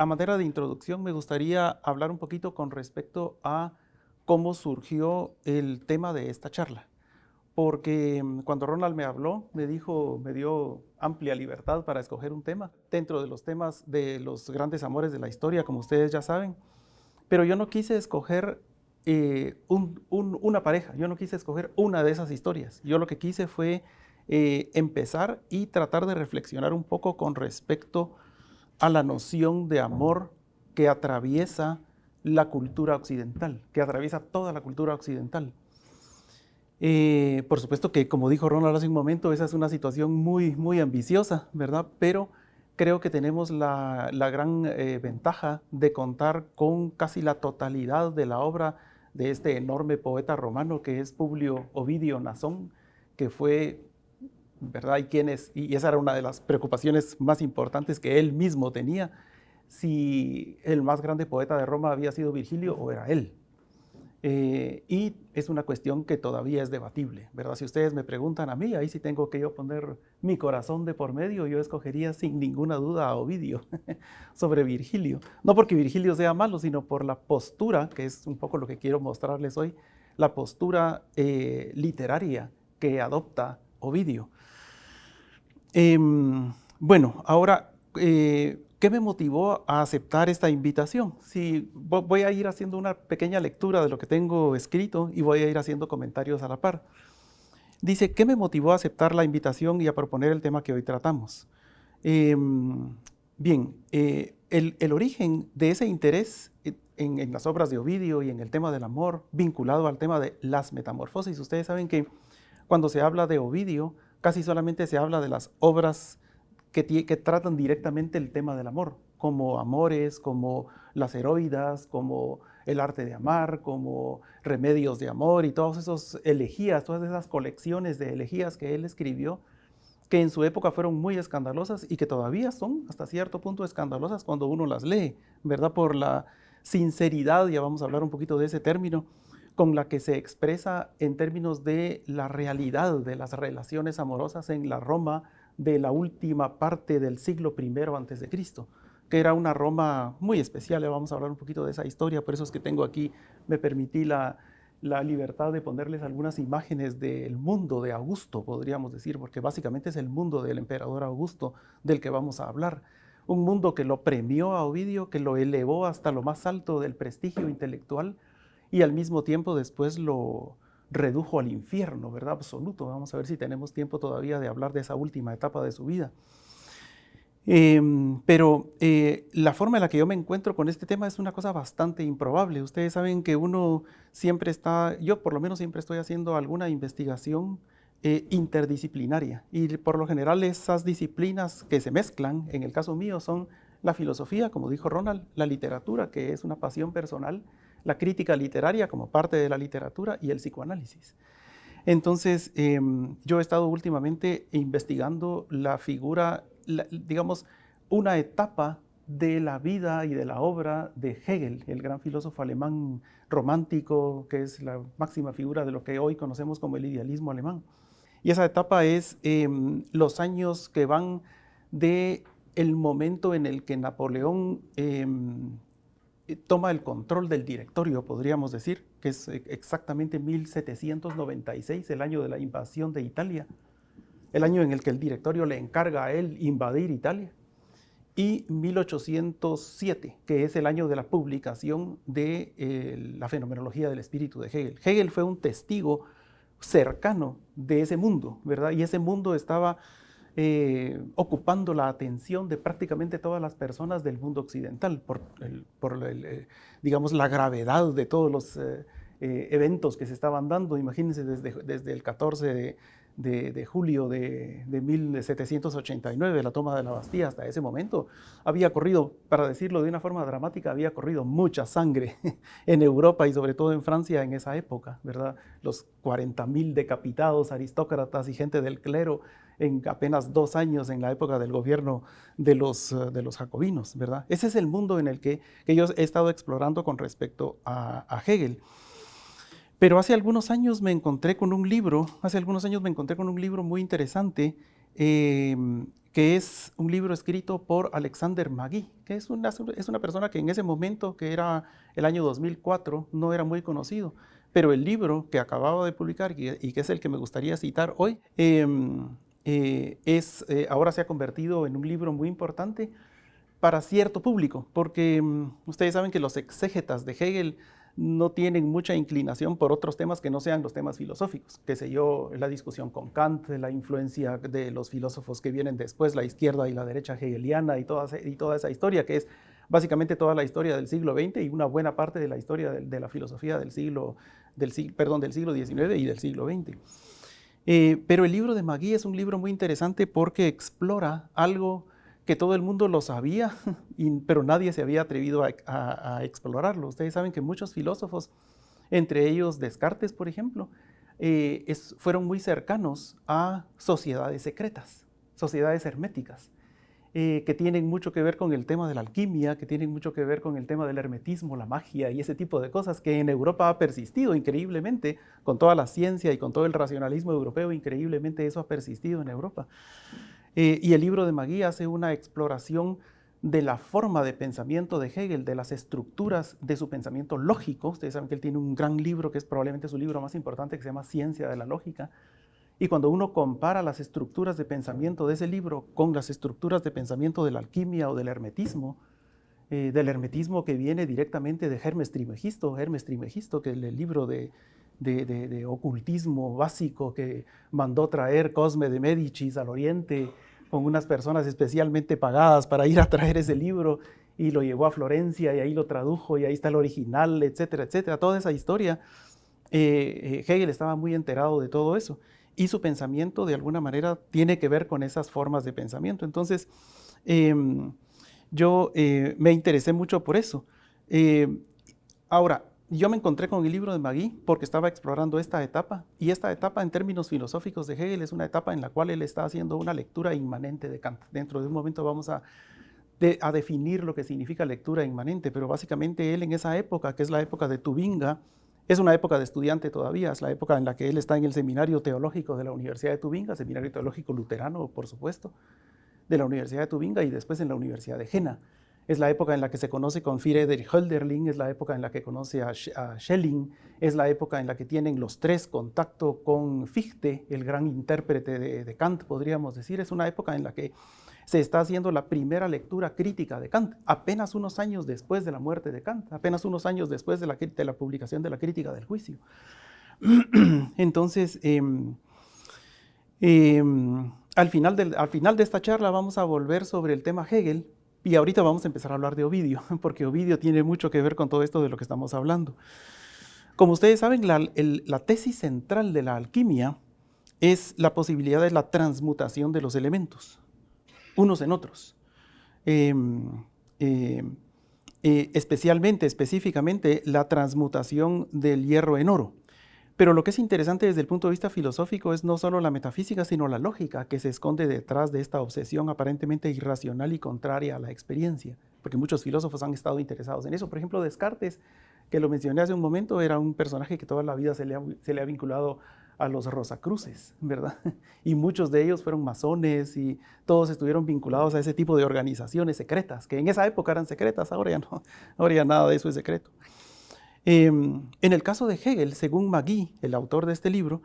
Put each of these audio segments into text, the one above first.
a manera de introducción me gustaría hablar un poquito con respecto a cómo surgió el tema de esta charla. Porque mm, cuando Ronald me habló, me dijo, me dio amplia libertad para escoger un tema dentro de los temas de los grandes amores de la historia, como ustedes ya saben. Pero yo no quise escoger eh, una pareja, yo no quise escoger una de esas historias. Yo lo que quise fue eh, empezar y tratar de reflexionar un poco con respecto a la noción de amor que atraviesa la cultura occidental, que atraviesa toda la cultura occidental. Eh, por supuesto que, como dijo Ronald hace un momento, esa es una situación muy, muy ambiciosa, ¿verdad? Pero creo que tenemos la, gran eh, ventaja de contar con casi la totalidad de la obra de este enorme poeta romano que es Publio Ovidio Nazón, que fue, ¿verdad? Y, quién y esa era una de las preocupaciones más importantes que él mismo tenía, si el más grande poeta de Roma había sido Virgilio o era él. Eh, y es una cuestión que todavía es debatible, ¿verdad? Si ustedes me preguntan a mí, ahí sí tengo que yo poner mi corazón de por medio, yo escogería sin ninguna duda a Ovidio sobre Virgilio. No porque Virgilio sea malo, sino por la postura, que es un poco lo que quiero mostrarles hoy, la postura eh, literaria que adopta Ovidio. Em, bueno, ahora eh, ¿Qué me motivó a aceptar esta invitación? Si voy a ir haciendo una pequeña lectura de lo que tengo escrito y voy a ir haciendo comentarios a la par. Dice, ¿qué me motivó a aceptar la invitación y a proponer el tema que hoy tratamos? Em, bien, eh, el, origen de ese interés en, en, las obras de Ovidio y en el tema del amor vinculado al tema de las metamorfosis. Ustedes saben que cuando se habla de Ovidio, casi solamente se habla de las obras que, tratan directamente el tema del amor, como Amores, como Las Heroidas, como El Arte de Amar, como Remedios de Amor y todas esas elegías, todas esas colecciones de elegías que él escribió, que en su época fueron muy escandalosas y que todavía son hasta cierto punto escandalosas cuando uno las lee, ¿verdad? Por la sinceridad, ya vamos a hablar un poquito de ese término, con la que se expresa en términos de la realidad de las relaciones amorosas en la Roma de la última parte del siglo I antes de Cristo, que era una Roma muy especial. Vamos a hablar un poquito de esa historia, por eso es que tengo aquí, me permití la, la libertad de ponerles algunas imágenes del mundo de Augusto, podríamos decir, porque básicamente es el mundo del emperador Augusto del que vamos a hablar. Un mundo que lo premió a Ovidio, que lo elevó hasta lo más alto del prestigio intelectual y al mismo tiempo después lo, redujo al infierno, ¿verdad? Absoluto. Vamos a ver si tenemos tiempo todavía de hablar de esa última etapa de su vida. Em, pero eh, la forma en la que yo me encuentro con este tema es una cosa bastante improbable. Ustedes saben que uno siempre está, yo por lo menos siempre estoy haciendo alguna investigación eh, interdisciplinaria y por lo general esas disciplinas que se mezclan, en el caso mío, son la filosofía, como dijo Ronald, la literatura, que es una pasión personal, la crítica literaria como parte de la literatura y el psicoanálisis. Entonces, em, yo he estado últimamente investigando la figura, digamos, una etapa de la vida y de la obra de Hegel, el gran filósofo alemán romántico, que es la máxima figura de lo que hoy conocemos como el idealismo alemán. Y esa etapa es em, los años que van de el momento en el que Napoleón em, toma el control del directorio, podríamos decir, que es eh, exactamente 1796, el año de la invasión de Italia, el año en el que el directorio le encarga a él invadir Italia, y 1807, que es el año de la publicación de eh, la fenomenología del espíritu de Hegel. Hegel fue un testigo cercano de ese mundo, ¿verdad? Y ese mundo estaba eh, ocupando la atención de prácticamente todas las personas del mundo occidental por, eh, digamos, la gravedad de todos los eh, eventos que se estaban dando. Imagínense desde, desde el 14 de, de, julio de, de, 1789, la toma de la Bastilla, hasta ese momento, había corrido, para decirlo de una forma dramática, había corrido mucha sangre en Europa y sobre todo en Francia en esa época, ¿verdad? Los 40.000 decapitados, aristócratas y gente del clero en apenas dos años en la época del gobierno de los, eh, de los jacobinos, ¿verdad? Ese es el mundo en el que, que yo he estado explorando con respecto a, a Hegel. Pero hace algunos años me encontré con un libro, hace algunos años me encontré con un libro muy interesante, em, que es un libro escrito por Alexander Magui, que es una, es una persona que en ese momento, que era el año 2004, no era muy conocido. Pero el libro que acababa de publicar y que es el que me gustaría citar hoy, em, eh, es, eh, ahora se ha convertido en un libro muy importante para cierto público, porque mm, ustedes saben que los exégetas de Hegel no tienen mucha inclinación por otros temas que no sean los temas filosóficos, que sé yo, la discusión con Kant, la influencia de los filósofos que vienen después, la izquierda y la derecha hegeliana y toda, y toda esa historia, que es básicamente toda la historia del siglo XX y una buena parte de la historia de, la filosofía del siglo, del, perdón, del siglo XIX y del siglo XX. Eh, pero el libro de Magui es un libro muy interesante porque explora algo que todo el mundo lo sabía, pero nadie se había atrevido a, explorarlo. Ustedes saben que muchos filósofos, entre ellos Descartes, por ejemplo, eh, fueron muy cercanos a sociedades secretas, sociedades herméticas. Eh, que tienen mucho que ver con el tema de la alquimia, que tienen mucho que ver con el tema del hermetismo, la magia y ese tipo de cosas que en Europa ha persistido increíblemente, con toda la ciencia y con todo el racionalismo europeo, increíblemente eso ha persistido en Europa. Eh, y el libro de Magui hace una exploración de la forma de pensamiento de Hegel, de las estructuras de su pensamiento lógico. Ustedes saben que él tiene un gran libro que es probablemente su libro más importante que se llama Ciencia de la Lógica, y cuando uno compara las estructuras de pensamiento de ese libro con las estructuras de pensamiento de la alquimia o del hermetismo, eh, del hermetismo que viene directamente de Hermes Trimegisto, Hermes Trimegisto, que es el libro de, de, ocultismo básico que mandó traer Cosme de Medicis al oriente con unas personas especialmente pagadas para ir a traer ese libro y lo llevó a Florencia y ahí lo tradujo y ahí está el original, etcétera, etcétera. Toda esa historia, eh, eh, Hegel estaba muy enterado de todo eso y su pensamiento de alguna manera tiene que ver con esas formas de pensamiento. Entonces, em, yo eh, me interesé mucho por eso. Ahora, yo me encontré con el libro de Magui porque estaba explorando esta etapa y esta etapa en términos filosóficos de Hegel es una etapa en la cual él está haciendo una lectura inmanente de Kant. Dentro de un momento vamos a, definir lo que significa lectura inmanente, pero básicamente él en esa época, que es la época de Tubinga, es una época de estudiante todavía, es la época en la que él está en el seminario teológico de la Universidad de Tubinga, seminario teológico luterano, por supuesto, de la Universidad de Tubinga y después en la Universidad de Jena. Es la época en la que se conoce con Friedrich Hölderlin, es la época en la que conoce a, Schelling, es la época en la que tienen los tres contacto con Fichte, el gran intérprete de Kant, podríamos decir. Es una época en la que se está haciendo la primera lectura crítica de Kant, apenas unos años después de la muerte de Kant, apenas unos años después de la, publicación de la crítica del juicio. Entonces, em, em, al, final al final de esta charla vamos a volver sobre el tema Hegel, y ahorita vamos a empezar a hablar de Ovidio, porque Ovidio tiene mucho que ver con todo esto de lo que estamos hablando. Como ustedes saben, la, tesis central de la alquimia es la posibilidad de la transmutación de los elementos unos en otros. Em, em, eh, especialmente, específicamente, la transmutación del hierro en oro. Pero lo que es interesante desde el punto de vista filosófico es no solo la metafísica, sino la lógica que se esconde detrás de esta obsesión aparentemente irracional y contraria a la experiencia, porque muchos filósofos han estado interesados en eso. Por ejemplo, Descartes, que lo mencioné hace un momento, era un personaje que toda la vida se le ha, vinculado a los Rosacruces, ¿verdad? Y muchos de ellos fueron masones y todos estuvieron vinculados a ese tipo de organizaciones secretas, que en esa época eran secretas, ahora ya no, ahora ya nada de eso es secreto. Em, en el caso de Hegel, según Magui, el autor de este libro,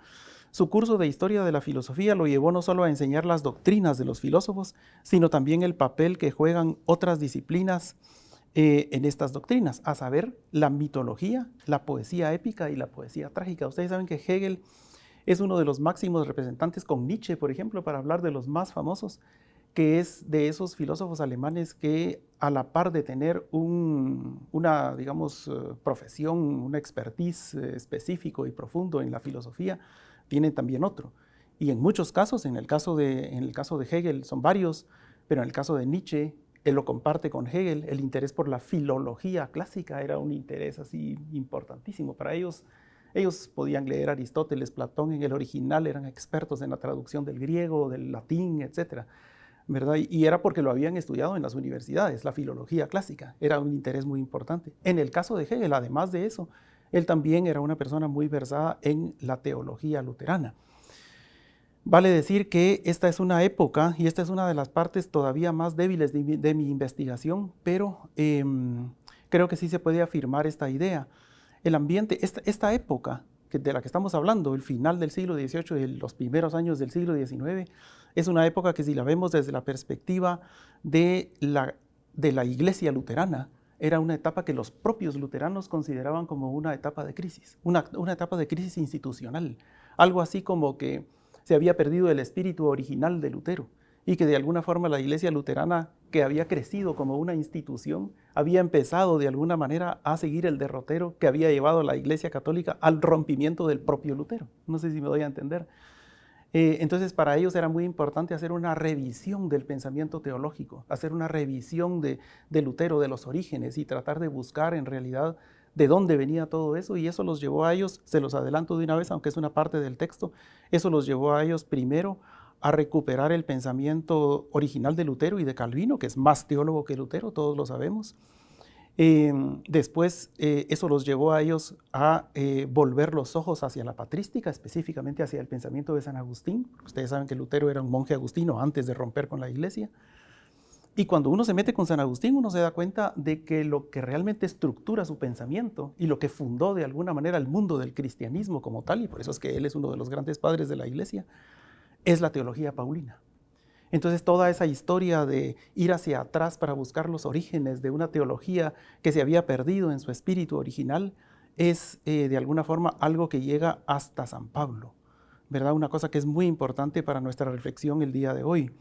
su curso de historia de la filosofía lo llevó no solo a enseñar las doctrinas de los filósofos, sino también el papel que juegan otras disciplinas eh, en estas doctrinas, a saber, la mitología, la poesía épica y la poesía trágica. Ustedes saben que Hegel es uno de los máximos representantes con Nietzsche, por ejemplo, para hablar de los más famosos, que es de esos filósofos alemanes que a la par de tener una, digamos, eh, profesión, una expertise eh, específico y profundo en la filosofía, tienen también otro. Y en muchos casos, en el caso de, en el caso de Hegel son varios, pero en el caso de Nietzsche, él lo comparte con Hegel, el interés por la filología clásica era un interés así importantísimo para ellos ellos podían leer Aristóteles, Platón en el original, eran expertos en la traducción del griego, del latín, etc. Y era porque lo habían estudiado en las universidades, la filología clásica, era un interés muy importante. En el caso de Hegel, además de eso, él también era una persona muy versada en la teología luterana. Vale decir que esta es una época, y esta es una de las partes todavía más débiles de mi, investigación, pero em, creo que sí se puede afirmar esta idea. El ambiente, esta, época de la que estamos hablando, el final del siglo XVIII y los primeros años del siglo XIX, es una época que si la vemos desde la perspectiva de la, de la iglesia luterana, era una etapa que los propios luteranos consideraban como una etapa de crisis, una, una etapa de crisis institucional, algo así como que se había perdido el espíritu original de Lutero y que de alguna forma la iglesia luterana, que había crecido como una institución, había empezado de alguna manera a seguir el derrotero que había llevado a la iglesia católica al rompimiento del propio Lutero. No sé si me doy a entender. Eh, entonces para ellos era muy importante hacer una revisión del pensamiento teológico, hacer una revisión de, de Lutero, de los orígenes y tratar de buscar en realidad de dónde venía todo eso y eso los llevó a ellos, se los adelanto de una vez, aunque es una parte del texto, eso los llevó a ellos primero a recuperar el pensamiento original de Lutero y de Calvino, que es más teólogo que Lutero, todos lo sabemos. Em, después eh, eso los llevó a ellos a eh, volver los ojos hacia la patrística, específicamente hacia el pensamiento de San Agustín. Ustedes saben que Lutero era un monje agustino antes de romper con la iglesia. Y cuando uno se mete con San Agustín, uno se da cuenta de que lo que realmente estructura su pensamiento y lo que fundó de alguna manera el mundo del cristianismo como tal, y por eso es que él es uno de los grandes padres de la iglesia, es la teología paulina. Entonces toda esa historia de ir hacia atrás para buscar los orígenes de una teología que se había perdido en su espíritu original es eh, de alguna forma algo que llega hasta San Pablo, ¿verdad? Una cosa que es muy importante para nuestra reflexión el día de hoy.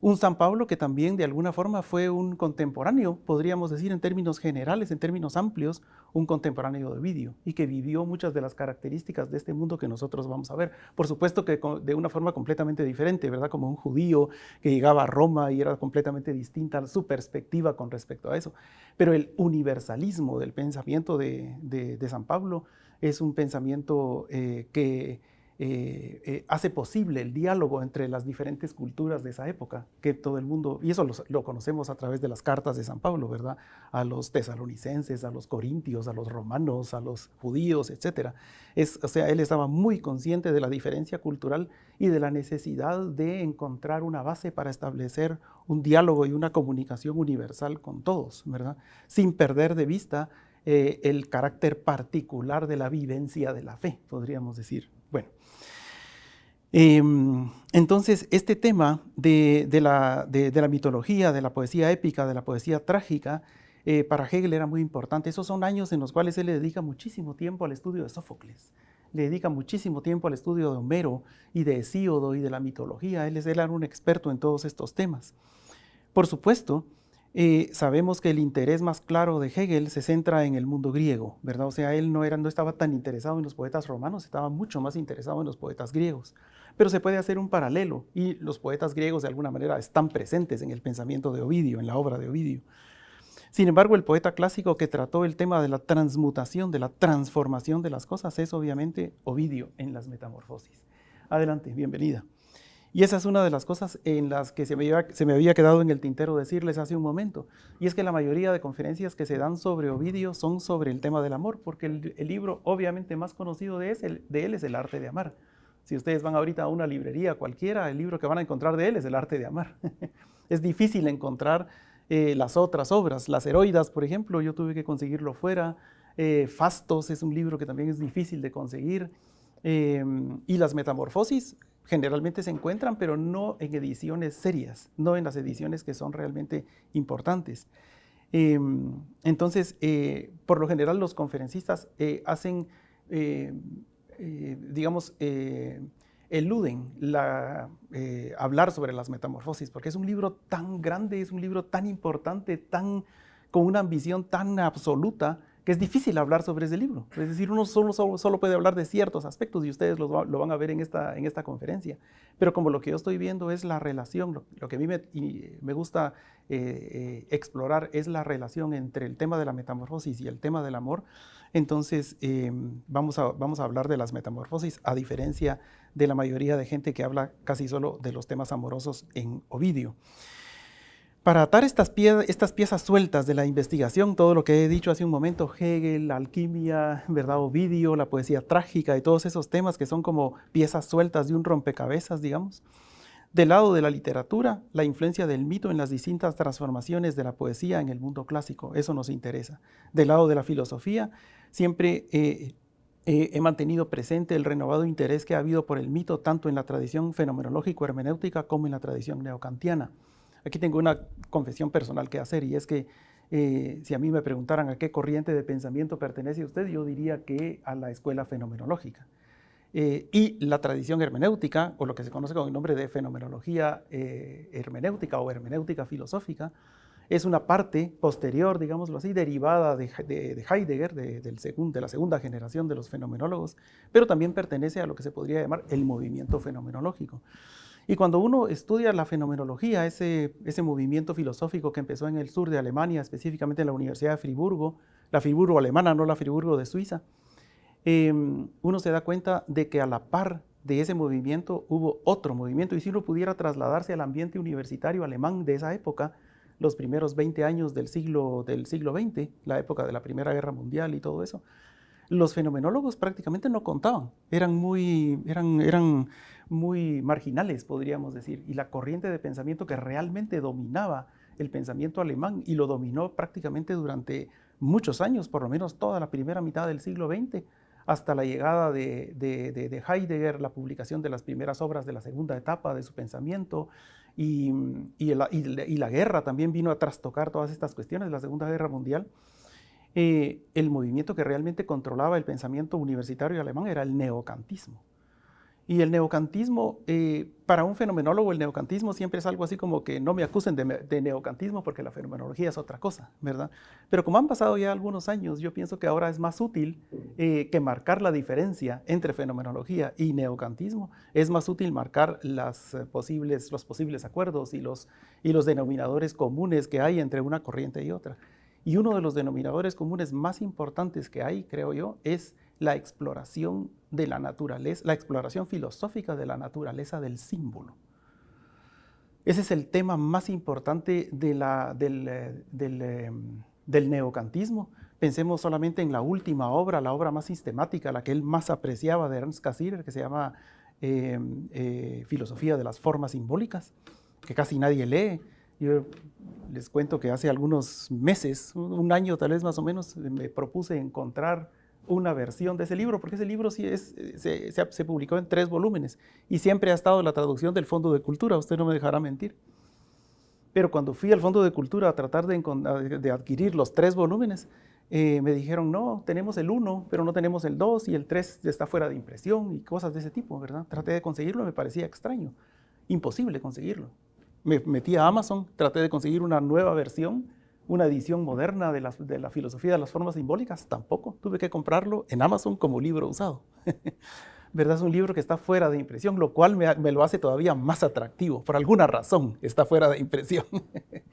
Un San Pablo que también de alguna forma fue un contemporáneo, podríamos decir en términos generales, en términos amplios, un contemporáneo de Ovidio y que vivió muchas de las características de este mundo que nosotros vamos a ver. Por supuesto que de una forma completamente diferente, ¿verdad? Como un judío que llegaba a Roma y era completamente distinta su perspectiva con respecto a eso. Pero el universalismo del pensamiento de, San Pablo es un pensamiento eh, que eh, eh, hace posible el diálogo entre las diferentes culturas de esa época, que todo el mundo, y eso lo, conocemos a través de las cartas de San Pablo, ¿verdad? A los tesalonicenses, a los corintios, a los romanos, a los judíos, etc. Es, o sea, él estaba muy consciente de la diferencia cultural y de la necesidad de encontrar una base para establecer un diálogo y una comunicación universal con todos, ¿verdad? Sin perder de vista eh, el carácter particular de la vivencia de la fe, podríamos decir. Bueno, em, entonces este tema de, la, mitología, de la poesía épica, de la poesía trágica, eh, para Hegel era muy importante. Esos son años en los cuales él le dedica muchísimo tiempo al estudio de Sófocles, le dedica muchísimo tiempo al estudio de Homero y de Hesíodo y de la mitología. Él, es, él era un experto en todos estos temas. Por supuesto, eh, sabemos que el interés más claro de Hegel se centra en el mundo griego, ¿verdad? O sea, él no, era, no estaba tan interesado en los poetas romanos, estaba mucho más interesado en los poetas griegos. Pero se puede hacer un paralelo y los poetas griegos de alguna manera están presentes en el pensamiento de Ovidio, en la obra de Ovidio. Sin embargo, el poeta clásico que trató el tema de la transmutación, de la transformación de las cosas, es obviamente Ovidio en las Metamorfosis. Adelante, bienvenida. Y esa es una de las cosas en las que se me, había, quedado en el tintero decirles hace un momento. Y es que la mayoría de conferencias que se dan sobre Ovidio son sobre el tema del amor, porque el, libro obviamente más conocido de, él es El arte de amar. Si ustedes van ahorita a una librería cualquiera, el libro que van a encontrar de él es El arte de amar. es difícil encontrar eh, las otras obras. Las heroidas, por ejemplo, yo tuve que conseguirlo fuera. Eh, Fastos es un libro que también es difícil de conseguir. Eh, y las metamorfosis generalmente se encuentran, pero no en ediciones serias, no en las ediciones que son realmente importantes. Em, entonces, eh, por lo general los conferencistas eh, hacen, eh, digamos, eluden la, hablar sobre las metamorfosis, porque es un libro tan grande, es un libro tan importante, tan, con una ambición tan absoluta, que es difícil hablar sobre ese libro. Es decir, uno solo, solo, puede hablar de ciertos aspectos y ustedes lo, van a ver en esta, en esta conferencia. Pero como lo que yo estoy viendo es la relación, lo, que a mí me, me gusta eh, eh, explorar es la relación entre el tema de la metamorfosis y el tema del amor, entonces eh, vamos, a, vamos a hablar de las metamorfosis a diferencia de la mayoría de gente que habla casi solo de los temas amorosos en Ovidio. Para atar estas, piezas sueltas de la investigación, todo lo que he dicho hace un momento, Hegel, la alquimia, ¿verdad? Ovidio, la poesía trágica y todos esos temas que son como piezas sueltas de un rompecabezas, digamos. Del lado de la literatura, la influencia del mito en las distintas transformaciones de la poesía en el mundo clásico, eso nos interesa. Del lado de la filosofía, siempre eh, eh, he mantenido presente el renovado interés que ha habido por el mito tanto en la tradición fenomenológico-hermenéutica como en la tradición neocantiana. Aquí tengo una confesión personal que hacer y es que eh, si a mí me preguntaran a qué corriente de pensamiento pertenece usted, yo diría que a la escuela fenomenológica. Eh, y la tradición hermenéutica, o lo que se conoce con el nombre de fenomenología eh, hermenéutica o hermenéutica filosófica, es una parte posterior, digámoslo así, derivada de, Heidegger, de, del de la segunda generación de los fenomenólogos, pero también pertenece a lo que se podría llamar el movimiento fenomenológico. Y cuando uno estudia la fenomenología, ese, movimiento filosófico que empezó en el sur de Alemania, específicamente en la Universidad de Friburgo, la Friburgo alemana, no la Friburgo de Suiza, em, uno se da cuenta de que a la par de ese movimiento hubo otro movimiento, y si uno pudiera trasladarse al ambiente universitario alemán de esa época, los primeros 20 años del siglo, del siglo XX, la época de la Primera Guerra Mundial y todo eso, los fenomenólogos prácticamente no contaban, eran muy, eran, eran muy marginales, podríamos decir, y la corriente de pensamiento que realmente dominaba el pensamiento alemán y lo dominó prácticamente durante muchos años, por lo menos toda la primera mitad del siglo XX, hasta la llegada de, Heidegger, la publicación de las primeras obras de la segunda etapa de su pensamiento, y, la, guerra también vino a trastocar todas estas cuestiones, la Segunda Guerra Mundial. Eh, el movimiento que realmente controlaba el pensamiento universitario alemán era el neocantismo. Y el neocantismo, eh, para un fenomenólogo, el neocantismo siempre es algo así como que no me acusen de, neocantismo porque la fenomenología es otra cosa, ¿verdad? Pero como han pasado ya algunos años, yo pienso que ahora es más útil eh, que marcar la diferencia entre fenomenología y neocantismo. Es más útil marcar las, eh, posibles, los posibles acuerdos y los, y los denominadores comunes que hay entre una corriente y otra. Y uno de los denominadores comunes más importantes que hay, creo yo, es la exploración de la naturaleza, la exploración filosófica de la naturaleza del símbolo. Ese es el tema más importante de la, del, eh, eh, del, neocantismo. Pensemos solamente en la última obra, la obra más sistemática, la que él más apreciaba de Ernst Cassirer, que se llama eh, Filosofía de las Formas Simbólicas, que casi nadie lee. Yo les cuento que hace algunos meses, un año tal vez más o menos, me propuse encontrar una versión de ese libro, porque ese libro sí es, se, se, publicó en tres volúmenes y siempre ha estado la traducción del Fondo de Cultura, usted no me dejará mentir. Pero cuando fui al Fondo de Cultura a tratar de, de adquirir los tres volúmenes, eh, me dijeron, no, tenemos el uno, pero no tenemos el dos y el tres está fuera de impresión y cosas de ese tipo, ¿verdad? Traté de conseguirlo, me parecía extraño, imposible conseguirlo. Me metí a Amazon, traté de conseguir una nueva versión una edición moderna de la, filosofía de las formas simbólicas, tampoco. Tuve que comprarlo en Amazon como libro usado. ¿Verdad? Es un libro que está fuera de impresión, lo cual me, lo hace todavía más atractivo. Por alguna razón está fuera de impresión.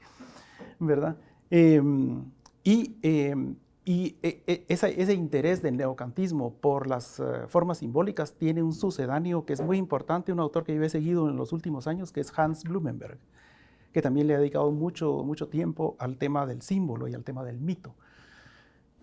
¿Verdad? Em, y, em, y e, e, ese interés del neocantismo por las eh, formas simbólicas tiene un sucedáneo que es muy importante, un autor que yo he seguido en los últimos años, que es Hans Blumenberg que también le ha dedicado mucho, mucho tiempo al tema del símbolo y al tema del mito.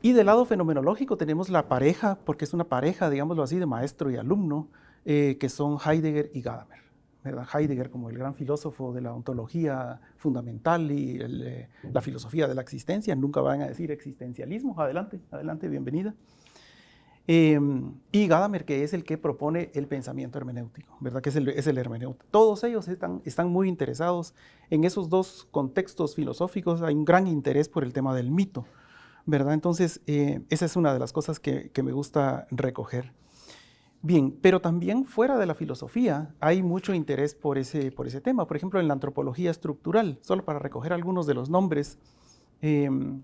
Y del lado fenomenológico tenemos la pareja, porque es una pareja, digámoslo así, de maestro y alumno, eh, que son Heidegger y Gadamer. Heidegger como el gran filósofo de la ontología fundamental y eh, la filosofía de la existencia, nunca van a decir existencialismo, adelante, adelante, bienvenida. Em, y Gadamer, que es el que propone el pensamiento hermenéutico, ¿verdad? Que es el, es el hermenéutico. Todos ellos están, están muy interesados en esos dos contextos filosóficos. Hay un gran interés por el tema del mito, ¿verdad? Entonces, eh, esa es una de las cosas que, que, me gusta recoger. Bien, pero también fuera de la filosofía hay mucho interés por ese, por ese tema. Por ejemplo, en la antropología estructural, solo para recoger algunos de los nombres. Em,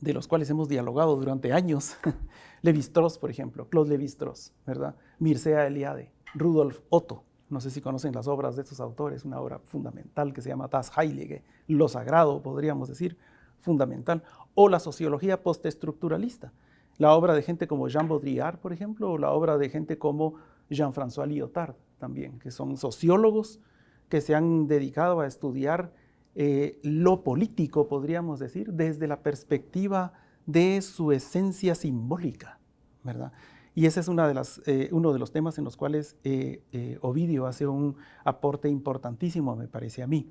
de los cuales hemos dialogado durante años, Levi-Strauss, por ejemplo, Claude Levi-Strauss, ¿verdad? Mircea Eliade, Rudolf Otto, no sé si conocen las obras de estos autores, una obra fundamental que se llama Das Heilige, lo sagrado, podríamos decir, fundamental, o la sociología postestructuralista, la obra de gente como Jean Baudrillard, por ejemplo, o la obra de gente como Jean-François Lyotard también, que son sociólogos que se han dedicado a estudiar eh, lo político, podríamos decir, desde la perspectiva de su esencia simbólica, ¿verdad? Y ese es eh, uno de los temas en los cuales eh, Ovidio hace un aporte importantísimo, me parece a mí.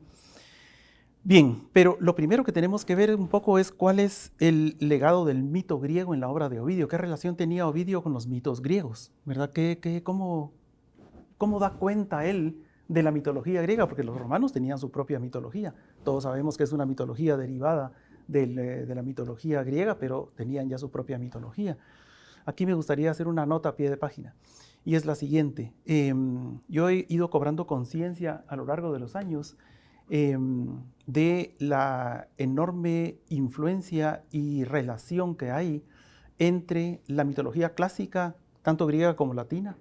Bien, pero lo primero que tenemos que ver un poco es cuál es el legado del mito griego en la obra de Ovidio. ¿Qué relación tenía Ovidio con los mitos griegos? ¿Verdad? ¿Qué, qué, cómo, ¿Cómo da cuenta él de la mitología griega? Porque los romanos tenían su propia mitología. Todos sabemos que es una mitología derivada eh, de la mitología griega, pero tenían ya su propia mitología. Aquí me gustaría hacer una nota a pie de página y es la siguiente. Em, yo he ido cobrando conciencia a lo largo de los años Em, de la enorme influencia y relación que hay entre la mitología clásica, tanto griega como latina,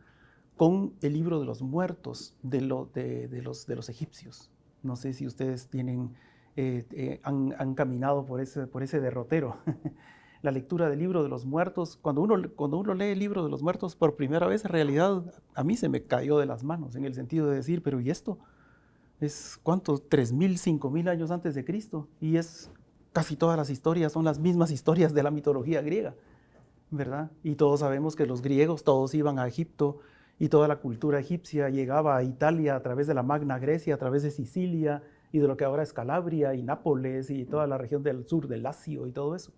con el libro de los muertos de, de, los, de los, egipcios. No sé si ustedes tienen, eh, eh, han, caminado por ese, derrotero. la lectura del libro de los muertos, cuando uno, cuando uno lee el libro de los muertos por primera vez, en realidad a mí se me cayó de las manos, en el sentido de decir, pero ¿y esto? es ¿cuántos? 3.000, 5.000 años antes de Cristo. Y es casi todas las historias son las mismas historias de la mitología griega, ¿verdad? Y todos sabemos que los griegos todos iban a Egipto y toda la cultura egipcia llegaba a Italia a través de la Magna Grecia, a través de Sicilia y de lo que ahora es Calabria y Nápoles y toda la región del sur del Lacio y todo eso,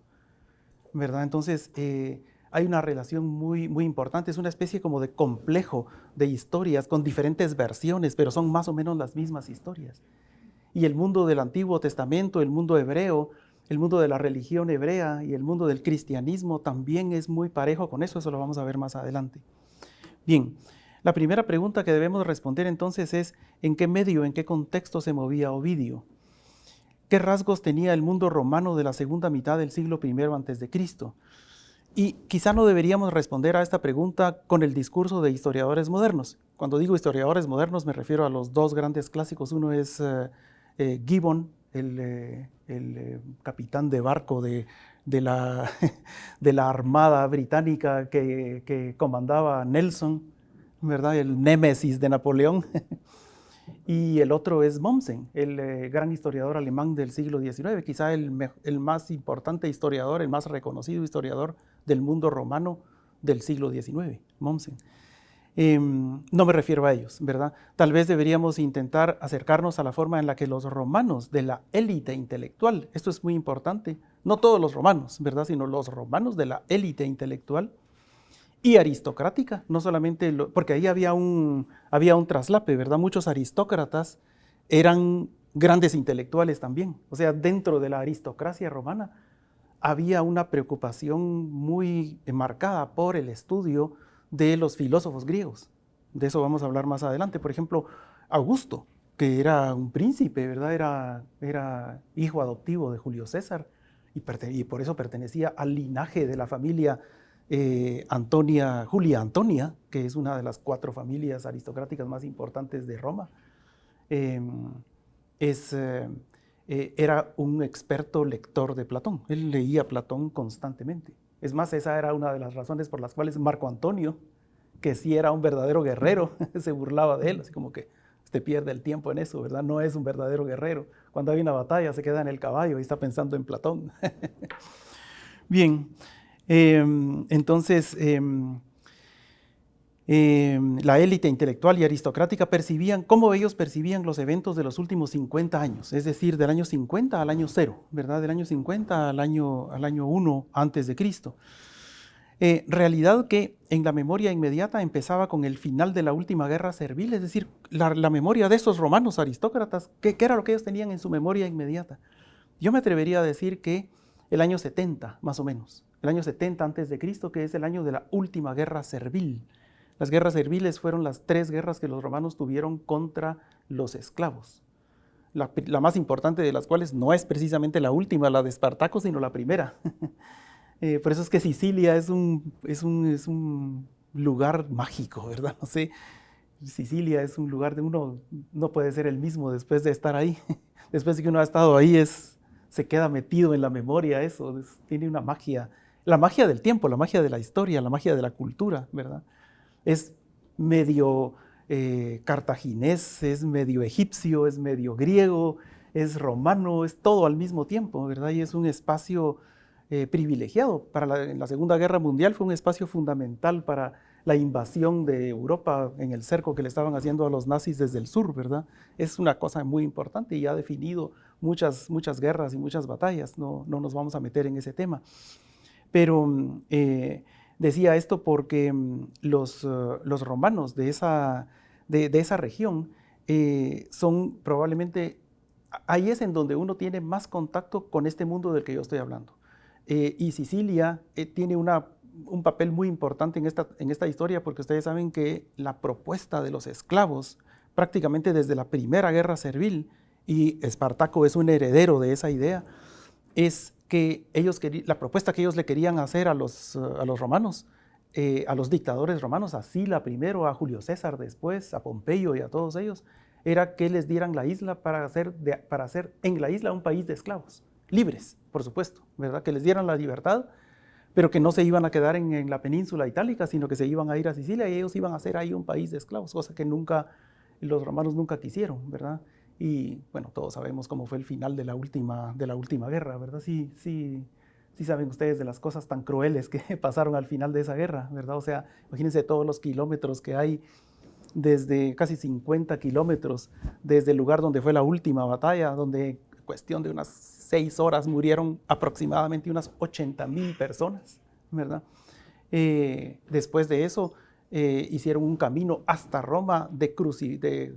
¿verdad? Entonces, eh, hay una relación muy, muy importante, es una especie como de complejo de historias con diferentes versiones, pero son más o menos las mismas historias. Y el mundo del Antiguo Testamento, el mundo hebreo, el mundo de la religión hebrea y el mundo del cristianismo también es muy parejo con eso, eso lo vamos a ver más adelante. Bien, la primera pregunta que debemos responder entonces es, ¿en qué medio, en qué contexto se movía Ovidio? ¿Qué rasgos tenía el mundo romano de la segunda mitad del siglo I antes de Cristo? Y quizá no deberíamos responder a esta pregunta con el discurso de historiadores modernos. Cuando digo historiadores modernos me refiero a los dos grandes clásicos. Uno es eh, eh, Gibbon, el, eh, capitán de barco de, la, Armada Británica que, comandaba Nelson, ¿verdad? el némesis de Napoleón. y el otro es Mommsen, el gran historiador alemán del siglo XIX, quizá el, el más importante historiador, el más reconocido historiador del mundo romano del siglo XIX, Mommsen. Em, no me refiero a ellos, ¿verdad? Tal vez deberíamos intentar acercarnos a la forma en la que los romanos de la élite intelectual, esto es muy importante, no todos los romanos, ¿verdad? Sino los romanos de la élite intelectual y aristocrática, no solamente, porque ahí había un, había un traslape, ¿verdad? Muchos aristócratas eran grandes intelectuales también, o sea, dentro de la aristocracia romana había una preocupación muy marcada por el estudio de los filósofos griegos. De eso vamos a hablar más adelante. Por ejemplo, Augusto, que era un príncipe, ¿verdad? Era, era hijo adoptivo de Julio César y, por eso pertenecía al linaje de la familia eh, Antonia, Julia Antonia, que es una de las cuatro familias aristocráticas más importantes de Roma. Em, eh, eh, era un experto lector de Platón. Él leía Platón constantemente. Es más, esa era una de las razones por las cuales Marco Antonio, que sí era un verdadero guerrero, se burlaba de él, así como que usted pierde el tiempo en eso, ¿verdad? No es un verdadero guerrero. Cuando hay una batalla se queda en el caballo y está pensando en Platón. Bien, em, entonces em, Em, la élite intelectual y aristocrática percibían, cómo ellos percibían los eventos de los últimos 50 años, es decir, del año 50 al año 0, ¿verdad? Del año 50 al año, al año 1 antes de Cristo. Eh, realidad que en la memoria inmediata empezaba con el final de la última guerra servil, es decir, la, memoria de esos romanos aristócratas, ¿qué, ¿qué, era lo que ellos tenían en su memoria inmediata? Yo me atrevería a decir que el año 70, más o menos, el año 70 antes de Cristo, que es el año de la última guerra servil, las guerras serviles fueron las tres guerras que los romanos tuvieron contra los esclavos. La, más importante de las cuales no es precisamente la última, la de Espartaco, sino la primera. Eh, por eso es que Sicilia es un, lugar mágico, ¿verdad? No sé, Sicilia es un lugar de uno, no puede ser el mismo después de estar ahí. Después de que uno ha estado ahí, se queda metido en la memoria eso, tiene una magia, la magia del tiempo, la magia de la historia, la magia de la cultura, ¿verdad? es medio eh, cartaginés, es medio egipcio, es medio griego, es romano, es todo al mismo tiempo, ¿verdad? Y es un espacio eh, privilegiado. Para la, la Segunda Guerra Mundial fue un espacio fundamental para la invasión de Europa en el cerco que le estaban haciendo a los nazis desde el sur, ¿verdad? Es una cosa muy importante y ha definido muchas, muchas guerras y muchas batallas, no, no nos vamos a meter en ese tema. Pero eh, decía esto porque mm, los, uh, los romanos de esa, de, de esa región eh, son probablemente, ahí es en donde uno tiene más contacto con este mundo del que yo estoy hablando. Eh, y Sicilia eh, tiene una un papel muy importante en esta, en esta historia porque ustedes saben que la propuesta de los esclavos, prácticamente desde la primera guerra servil, y Espartaco es un heredero de esa idea, es que ellos la propuesta que ellos le querían hacer a los, a los romanos, eh, a los dictadores romanos, a Sila primero, a Julio César después, a Pompeyo y a todos ellos, era que les dieran la isla para hacer, para hacer en la isla un país de esclavos, libres, por supuesto, ¿verdad? Que les dieran la libertad pero que no se iban a quedar en, en, la península itálica, sino que se iban a ir a Sicilia y ellos iban a hacer ahí un país de esclavos, cosa que nunca, los romanos nunca quisieron, ¿verdad? Y bueno, todos sabemos cómo fue el final de la última, de la última guerra, ¿verdad? Sí, sí, sí saben ustedes de las cosas tan crueles que pasaron al final de esa guerra, ¿verdad? O sea, imagínense todos los kilómetros que hay desde casi 50 kilómetros desde el lugar donde fue la última batalla, donde cuestión de unas seis horas murieron aproximadamente unas 80 mil personas, ¿verdad? Eh, después de eso eh, hicieron un camino hasta Roma de,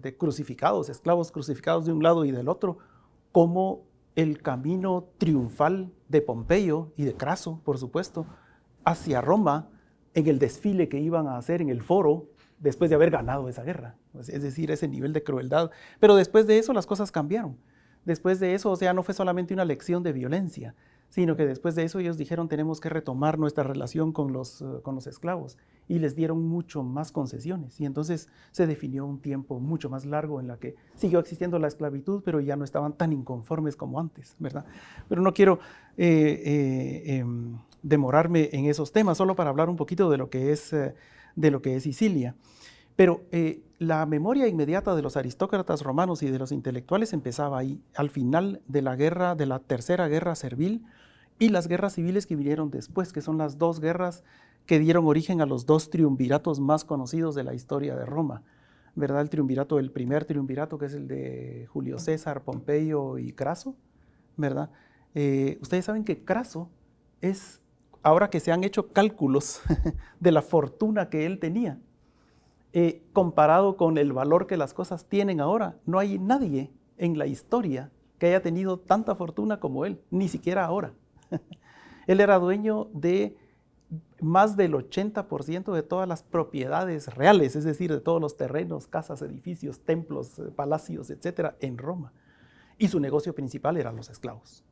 de, crucificados, esclavos crucificados de un lado y del otro, como el camino triunfal de Pompeyo y de Craso, por supuesto, hacia Roma en el desfile que iban a hacer en el foro después de haber ganado esa guerra, es decir, ese nivel de crueldad. Pero después de eso las cosas cambiaron. Después de eso, o sea, no fue solamente una lección de violencia, sino que después de eso ellos dijeron tenemos que retomar nuestra relación con los, uh, con los esclavos y les dieron mucho más concesiones y entonces se definió un tiempo mucho más largo en la que siguió existiendo la esclavitud, pero ya no estaban tan inconformes como antes, ¿verdad? Pero no quiero eh, eh, eh, demorarme en esos temas, solo para hablar un poquito de lo que es, eh, de lo que es Sicilia. Pero eh, la memoria inmediata de los aristócratas romanos y de los intelectuales empezaba ahí, al final de la guerra, de la tercera guerra servil y las guerras civiles que vinieron después, que son las dos guerras que dieron origen a los dos triunviratos más conocidos de la historia de Roma. ¿Verdad? El triunvirato, el primer triunvirato, que es el de Julio César, Pompeyo y Craso, ¿verdad? Eh, ustedes saben que Craso es, ahora que se han hecho cálculos de la fortuna que él tenía, eh, comparado con el valor que las cosas tienen ahora, no hay nadie en la historia que haya tenido tanta fortuna como él, ni siquiera ahora. él era dueño de más del 80% de todas las propiedades reales, es decir, de todos los terrenos, casas, edificios, templos, eh, palacios, etcétera, en Roma. Y su negocio principal eran los esclavos.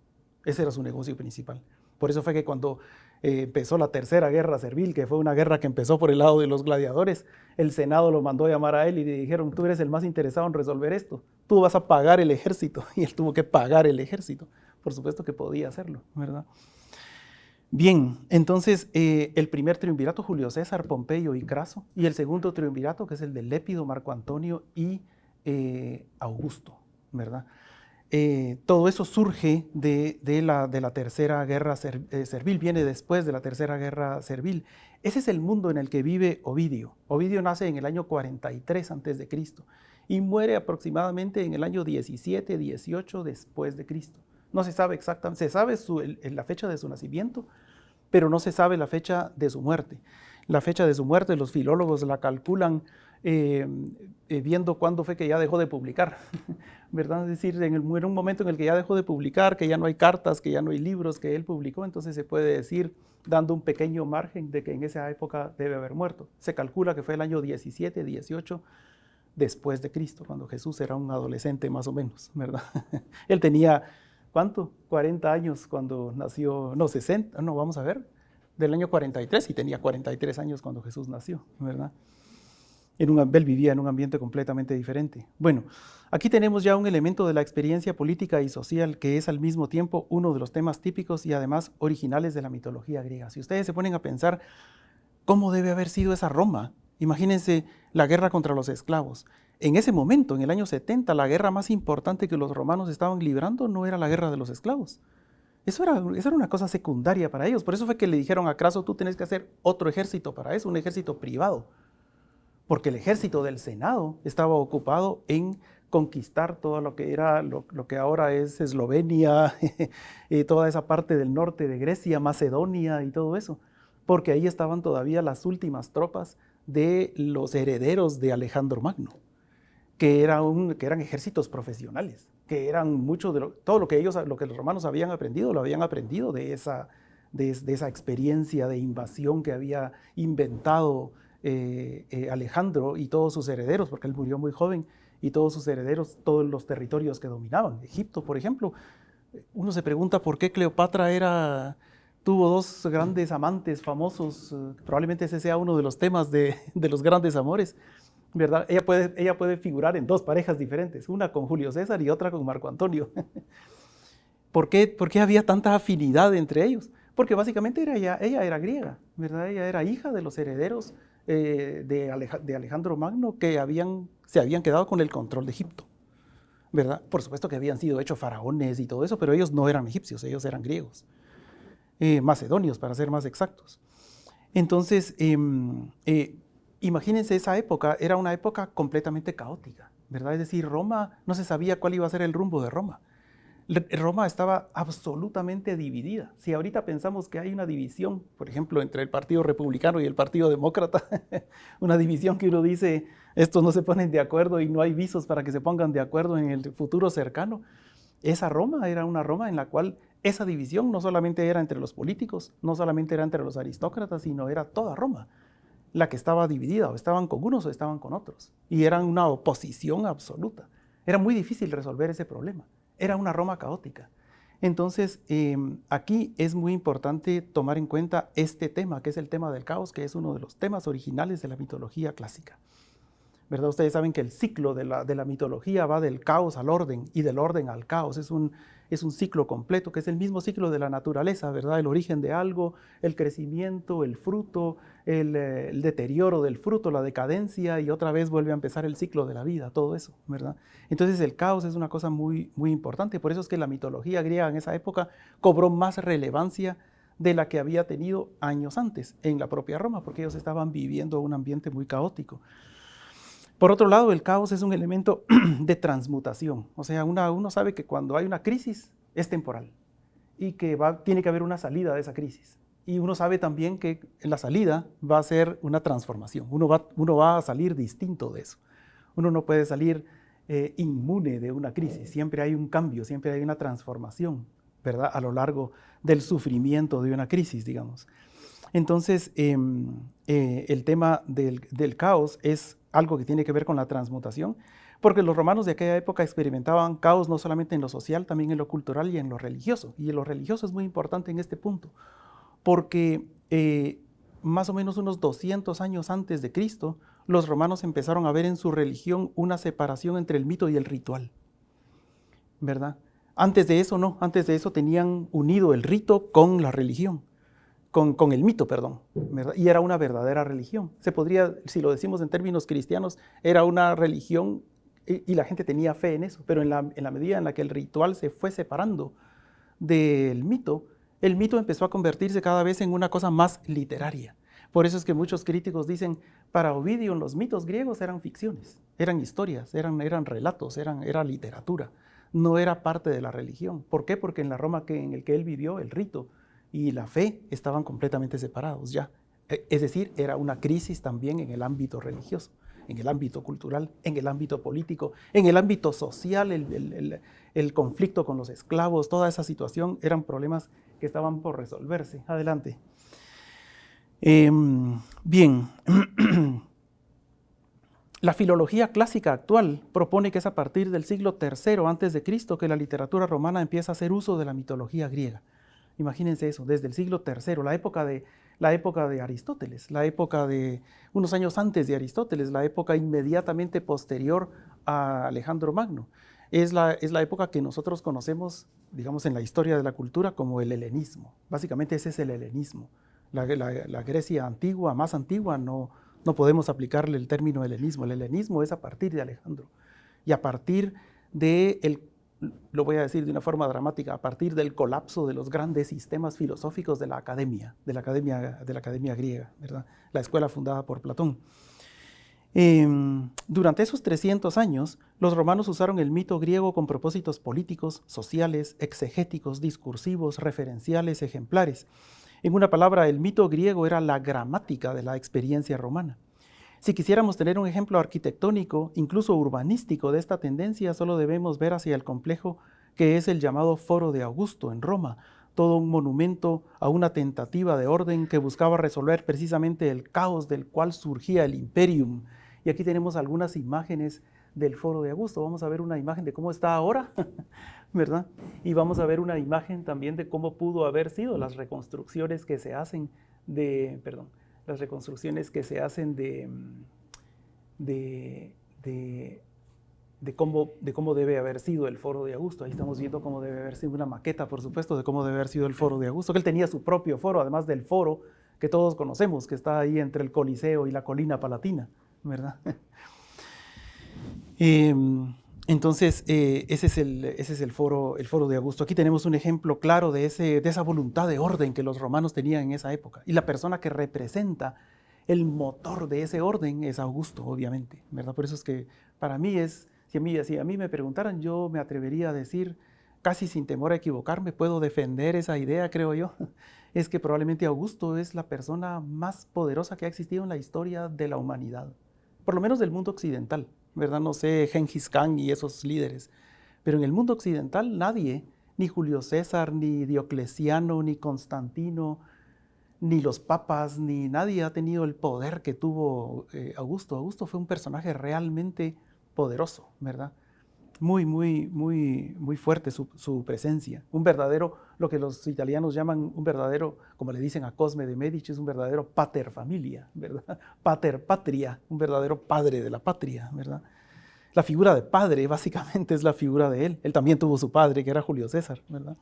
Ese era su negocio principal. Por eso fue que cuando eh, empezó la tercera guerra servil, que fue una guerra que empezó por el lado de los gladiadores, el Senado lo mandó a llamar a él y le dijeron, tú eres el más interesado en resolver esto, tú vas a pagar el ejército. Y él tuvo que pagar el ejército. Por supuesto que podía hacerlo, ¿verdad? Bien, entonces eh, el primer triunvirato, Julio César, Pompeyo y Craso, y el segundo triunvirato, que es el de Lépido, Marco Antonio y eh, Augusto, ¿verdad? Eh, todo eso surge de, la, tercera guerra ser, servil, viene después de la tercera guerra servil. Ese es el mundo en el que vive Ovidio. Ovidio nace en el año 43 a.C. y muere aproximadamente en el año 17, 18 después de Cristo. No se sabe exactamente, se sabe su, el, la fecha de su nacimiento, pero no se sabe la fecha de su muerte. La fecha de su muerte los filólogos la calculan eh, eh, viendo cuándo fue que ya dejó de publicar, ¿verdad? Es decir, en, el, en, un momento en el que ya dejó de publicar, que ya no hay cartas, que ya no hay libros que él publicó, entonces se puede decir, dando un pequeño margen de que en esa época debe haber muerto. Se calcula que fue el año 17, 18 después de Cristo, cuando Jesús era un adolescente más o menos, ¿verdad? él tenía, ¿cuánto? 40 años cuando nació, no, 60, no, vamos a ver, del año 43 y tenía 43 años cuando Jesús nació, ¿verdad? En un, él vivía en un ambiente completamente diferente. Bueno, aquí tenemos ya un elemento de la experiencia política y social que es al mismo tiempo uno de los temas típicos y además originales de la mitología griega. Si ustedes se ponen a pensar cómo debe haber sido esa Roma Imagínense la guerra contra los esclavos. En ese momento, en el año 70, la guerra más importante que los romanos estaban librando no era la guerra de los esclavos. Eso era, una cosa secundaria para ellos. Por eso fue que le dijeron a Craso, tú tienes que hacer otro ejército para eso, un ejército privado. Porque el ejército del Senado estaba ocupado en conquistar todo lo que era, lo, que ahora es Eslovenia, y toda esa parte del norte de Grecia, Macedonia y todo eso. Porque ahí estaban todavía las últimas tropas de los herederos de Alejandro Magno, que, eran ejércitos profesionales, que eran mucho de todo lo que ellos, lo que los romanos habían aprendido, lo habían aprendido de esa, de, esa experiencia de invasión que había inventado eh, eh, Alejandro y todos sus herederos, porque él murió muy joven, y todos sus herederos, todos los territorios que dominaban. Egipto, por ejemplo, uno se pregunta por qué Cleopatra era, tuvo dos grandes amantes famosos, eh, probablemente ese sea uno de los temas de, los grandes amores, ¿verdad? Ella puede, ella puede figurar en dos parejas diferentes, una con Julio César y otra con Marco Antonio. ¿Por qué, ¿Por qué había tanta afinidad entre ellos? Porque básicamente era ella, ella era griega, ¿verdad? Ella era hija de los herederos eh, de, Alejandro Magno que habían, se habían quedado con el control de Egipto. ¿verdad? Por supuesto que habían sido hechos faraones y todo eso, pero ellos no eran egipcios, ellos eran griegos, eh, macedonios para ser más exactos. Entonces, em, eh, imagínense esa época, era una época completamente caótica, ¿verdad? Es decir, Roma, no se sabía cuál iba a ser el rumbo de Roma. Roma estaba absolutamente dividida. Si ahorita pensamos que hay una división, por ejemplo, entre el Partido Republicano y el Partido Demócrata, una división que uno dice, estos no se ponen de acuerdo y no hay visos para que se pongan de acuerdo en el futuro cercano. Esa Roma era una Roma en la cual esa división no solamente era entre los políticos, no solamente era entre los aristócratas, sino era toda Roma la que estaba dividida, o estaban con unos o estaban con otros, y eran una oposición absoluta. Era muy difícil resolver ese problema. Era una Roma caótica. Entonces, em, aquí es muy importante tomar en cuenta este tema, que es el tema del caos, que es uno de los temas originales de la mitología clásica. ¿Verdad? Ustedes saben que el ciclo de la, de la mitología va del caos al orden y del orden al caos. Es un, es un ciclo completo, que es el mismo ciclo de la naturaleza, ¿verdad? El origen de algo, el crecimiento, el fruto, eh, el, deterioro del fruto, la decadencia, y otra vez vuelve a empezar el ciclo de la vida, todo eso, ¿verdad? Entonces el caos es una cosa muy, muy importante, por eso es que la mitología griega en esa época cobró más relevancia de la que había tenido años antes en la propia Roma, porque ellos estaban viviendo un ambiente muy caótico. Por otro lado, el caos es un elemento de transmutación. O sea, uno sabe que cuando hay una crisis es temporal y que va, tiene que haber una salida de esa crisis. Y uno sabe también que la salida va a ser una transformación. Uno va, uno va a salir distinto de eso. Uno no puede salir eh, inmune de una crisis. Siempre hay un cambio, siempre hay una transformación, ¿verdad? A lo largo del sufrimiento de una crisis, digamos. Entonces, em, eh, el tema del, del caos es algo que tiene que ver con la transmutación, porque los romanos de aquella época experimentaban caos no solamente en lo social, también en lo cultural y en lo religioso. Y lo religioso es muy importante en este punto, porque eh, más o menos unos 200 años antes de Cristo, los romanos empezaron a ver en su religión una separación entre el mito y el ritual, ¿verdad? Antes de eso no, antes de eso tenían unido el rito con la religión con, el mito, perdón, y era una verdadera religión. Se podría, si lo decimos en términos cristianos, era una religión y, la gente tenía fe en eso, pero en la, en la, medida en la que el ritual se fue separando del mito, el mito empezó a convertirse cada vez en una cosa más literaria. Por eso es que muchos críticos dicen, para Ovidio los mitos griegos eran ficciones, eran historias, eran, eran relatos, eran, era literatura, no era parte de la religión. ¿Por qué? Porque en la Roma que, en el que él vivió, el rito y la fe estaban completamente separados ya. E, es decir, era una crisis también en el ámbito religioso, en el ámbito cultural, en el ámbito político, en el ámbito social, el, conflicto con los esclavos, toda esa situación eran problemas que estaban por resolverse. Adelante. Em, bien, la filología clásica actual propone que es a partir del siglo III Cristo que la literatura romana empieza a hacer uso de la mitología griega. Imagínense eso, desde el siglo III, la época de, la época de Aristóteles, la época de unos años antes de Aristóteles, la época inmediatamente posterior a Alejandro Magno. Es la, época que nosotros conocemos, digamos, en la historia de la cultura como el helenismo. Básicamente ese es el helenismo. La, Grecia antigua, más antigua, no, podemos aplicarle el término helenismo. El helenismo es a partir de Alejandro y a partir de el, lo voy a decir de una forma dramática, a partir del colapso de los grandes sistemas filosóficos de la academia, de la academia, griega, la escuela fundada por Platón. Em, durante esos 300 años, los romanos usaron el mito griego con propósitos políticos, sociales, exegéticos, discursivos, referenciales, ejemplares. En una palabra, el mito griego era la gramática de la experiencia romana. Si quisiéramos tener un ejemplo arquitectónico, incluso urbanístico de esta tendencia, solo debemos ver hacia el complejo que es el llamado Foro de Augusto en Roma, todo un monumento a una tentativa de orden que buscaba resolver precisamente el caos del cual surgía el imperium. Y aquí tenemos algunas imágenes del Foro de Augusto. Vamos a ver una imagen de cómo está ahora, ¿verdad? Y vamos a ver una imagen también de cómo pudo haber sido las reconstrucciones que se hacen de, perdón, las reconstrucciones que se hacen de, de, de, cómo, de cómo debe haber sido el foro de Augusto. Ahí estamos viendo cómo debe haber sido una maqueta, por supuesto, de cómo debe haber sido el foro de Augusto, que él tenía su propio foro, además del foro que todos conocemos, que está ahí entre el Coliseo y la colina palatina, ¿verdad? Em, entonces, eh, ese, es el, ese es el foro, el foro de Augusto. Aquí tenemos un ejemplo claro de, ese, de esa voluntad de orden que los romanos tenían en esa época. Y la persona que representa el motor de ese orden es Augusto, obviamente. ¿verdad? Por eso es que para mí es, si a mí, si a mí me preguntaran, yo me atrevería a decir, casi sin temor a equivocarme, puedo defender esa idea, creo yo, es que probablemente Augusto es la persona más poderosa que ha existido en la historia de la humanidad, por lo menos del mundo occidental. ¿verdad? No sé, Genghis Khan y esos líderes. Pero en el mundo occidental nadie, ni Julio César, ni Diocleciano, ni Constantino, ni los papas, ni nadie ha tenido el poder que tuvo eh, Augusto. Augusto fue un personaje realmente poderoso, ¿verdad? Muy, muy, muy, muy fuerte su, presencia. Un verdadero, lo que los italianos llaman un verdadero, como le dicen a Cosme de Medici, es un verdadero pater familia, ¿verdad? Pater patria, un verdadero padre de la patria, ¿verdad? La figura de padre básicamente es la figura de él. Él también tuvo su padre, que era Julio César, ¿verdad?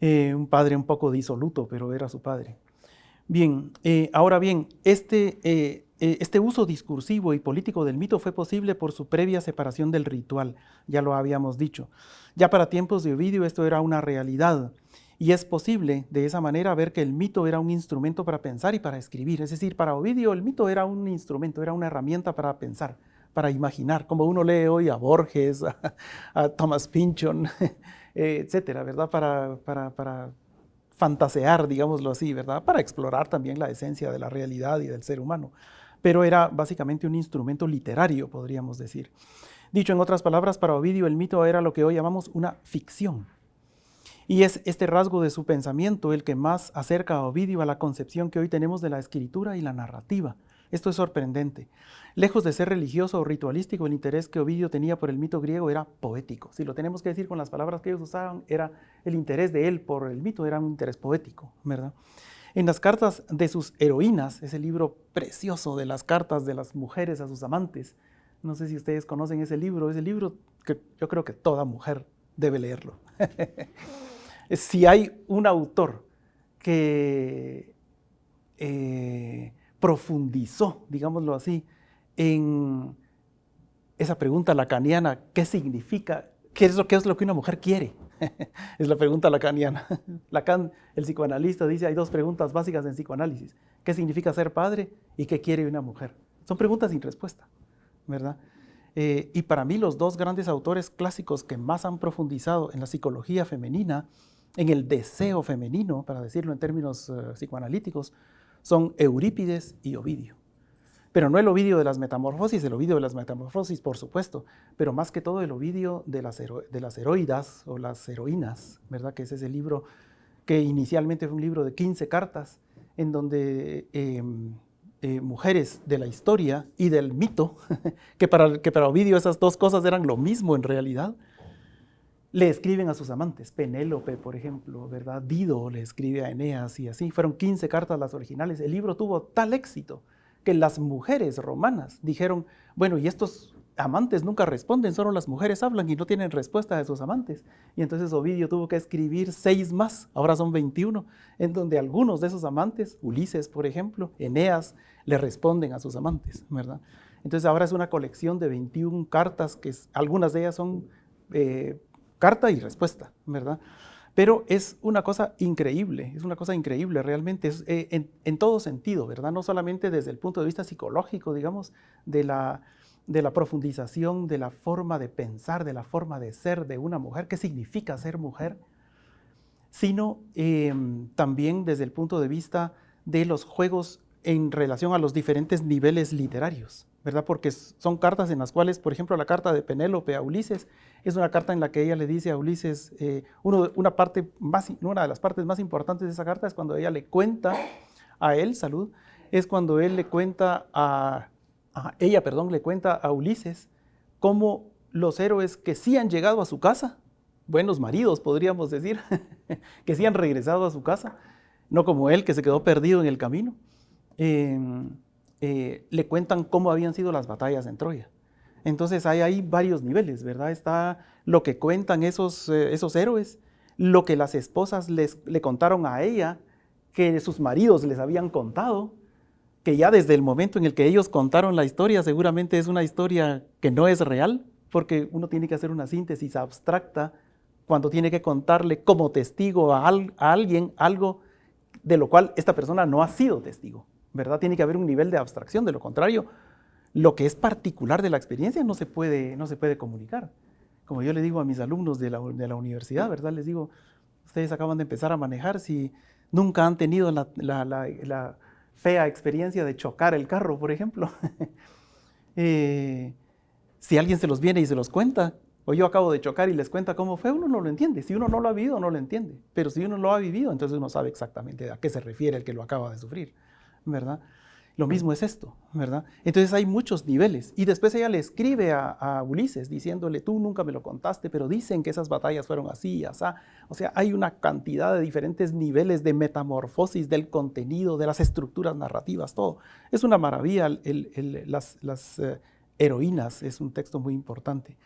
Eh, un padre un poco disoluto, pero era su padre. Bien, eh, ahora bien, este, eh, eh, este uso discursivo y político del mito fue posible por su previa separación del ritual, ya lo habíamos dicho. Ya para tiempos de Ovidio esto era una realidad y es posible de esa manera ver que el mito era un instrumento para pensar y para escribir. Es decir, para Ovidio el mito era un instrumento, era una herramienta para pensar, para imaginar, como uno lee hoy a Borges, a, Thomas Pynchon, etcétera, ¿verdad? Para, para fantasear, digámoslo así, ¿verdad? Para explorar también la esencia de la realidad y del ser humano pero era básicamente un instrumento literario, podríamos decir. Dicho en otras palabras, para Ovidio el mito era lo que hoy llamamos una ficción. Y es este rasgo de su pensamiento el que más acerca a Ovidio a la concepción que hoy tenemos de la escritura y la narrativa. Esto es sorprendente. Lejos de ser religioso o ritualístico, el interés que Ovidio tenía por el mito griego era poético. Si lo tenemos que decir con las palabras que ellos usaban, era el interés de él por el mito era un interés poético, ¿verdad? En las cartas de sus heroínas, ese libro precioso de las cartas de las mujeres a sus amantes, no sé si ustedes conocen ese libro, ese libro que yo creo que toda mujer debe leerlo. si hay un autor que eh, profundizó, digámoslo así, en esa pregunta lacaniana, ¿qué significa? ¿Qué es lo, qué es lo que una mujer quiere? es la pregunta lacaniana. Lacan, el psicoanalista, dice, hay dos preguntas básicas en psicoanálisis. ¿Qué significa ser padre y qué quiere una mujer? Son preguntas sin respuesta, ¿verdad? Eh, y para mí los dos grandes autores clásicos que más han profundizado en la psicología femenina, en el deseo femenino, para decirlo en términos eh, psicoanalíticos, son Eurípides y Ovidio. Pero no el Ovidio de las metamorfosis, el Ovidio de las metamorfosis, por supuesto, pero más que todo el Ovidio de las, de las o las heroínas, ¿verdad? Que es ese libro que inicialmente fue un libro de 15 cartas, en donde em, eh, mujeres de la historia y del mito, que para, que para Ovidio esas dos cosas eran lo mismo en realidad, le escriben a sus amantes. Penélope, por ejemplo, ¿verdad? Dido le escribe a Eneas y así. Fueron 15 cartas las originales. El libro tuvo tal éxito que las mujeres romanas dijeron, bueno, ¿y estos amantes nunca responden, solo las mujeres hablan y no tienen respuesta de sus amantes. Y entonces Ovidio tuvo que escribir seis más, ahora son 21, en donde algunos de esos amantes, Ulises por ejemplo, Eneas, le responden a sus amantes, ¿verdad? Entonces ahora es una colección de 21 cartas, que algunas de ellas son eh, carta y respuesta, ¿verdad? Pero es una cosa increíble, es una cosa increíble realmente, es, eh, en, todo sentido, ¿verdad? No solamente desde el punto de vista psicológico, digamos, de la, de la profundización de la forma de pensar, de la forma de ser de una mujer, qué significa ser mujer, sino em, también desde el punto de vista de los juegos en relación a los diferentes niveles literarios, ¿verdad? Porque son cartas en las cuales, por ejemplo, la carta de Penélope a Ulises es una carta en la que ella le dice a Ulises, eh, una, parte más, una de las partes más importantes de esa carta es cuando ella le cuenta a él, salud, es cuando él le cuenta a, ella, perdón, le cuenta a Ulises cómo los héroes que sí han llegado a su casa, buenos maridos podríamos decir, que sí han regresado a su casa, no como él que se quedó perdido en el camino, Em, eh, le cuentan cómo habían sido las batallas en Troya. Entonces hay ahí varios niveles, ¿verdad? Está lo que cuentan esos, eh, esos héroes, lo que las esposas les, le contaron a ella, que sus maridos les habían contado, que ya desde el momento en el que ellos contaron la historia, seguramente es una historia que no es real, porque uno tiene que hacer una síntesis abstracta cuando tiene que contarle como testigo a, a alguien algo de lo cual esta persona no ha sido testigo. ¿Verdad? Tiene que haber un nivel de abstracción, de lo contrario, lo que es particular de la experiencia no se puede, no se puede comunicar. Como yo le digo a mis alumnos de la, de la universidad, ¿verdad? Les digo, ustedes acaban de empezar a manejar, si nunca han tenido la, la, fea experiencia de chocar el carro, por ejemplo, eh, si alguien se los viene y se los cuenta, o yo acabo de chocar y les cuenta cómo fue, uno no lo entiende. Si uno no lo ha vivido, no lo entiende. Pero si uno lo ha vivido, entonces uno sabe exactamente a qué se refiere el que lo acaba de sufrir. ¿Verdad? Lo mismo es esto, ¿verdad? Entonces hay muchos niveles. Y después ella le escribe a, Ulises diciéndole, tú nunca me lo contaste, pero dicen que esas batallas fueron así, así. O sea, hay una cantidad de diferentes niveles de metamorfosis del contenido, de las estructuras narrativas, todo. Es una maravilla. las, eh, heroínas es un texto muy importante.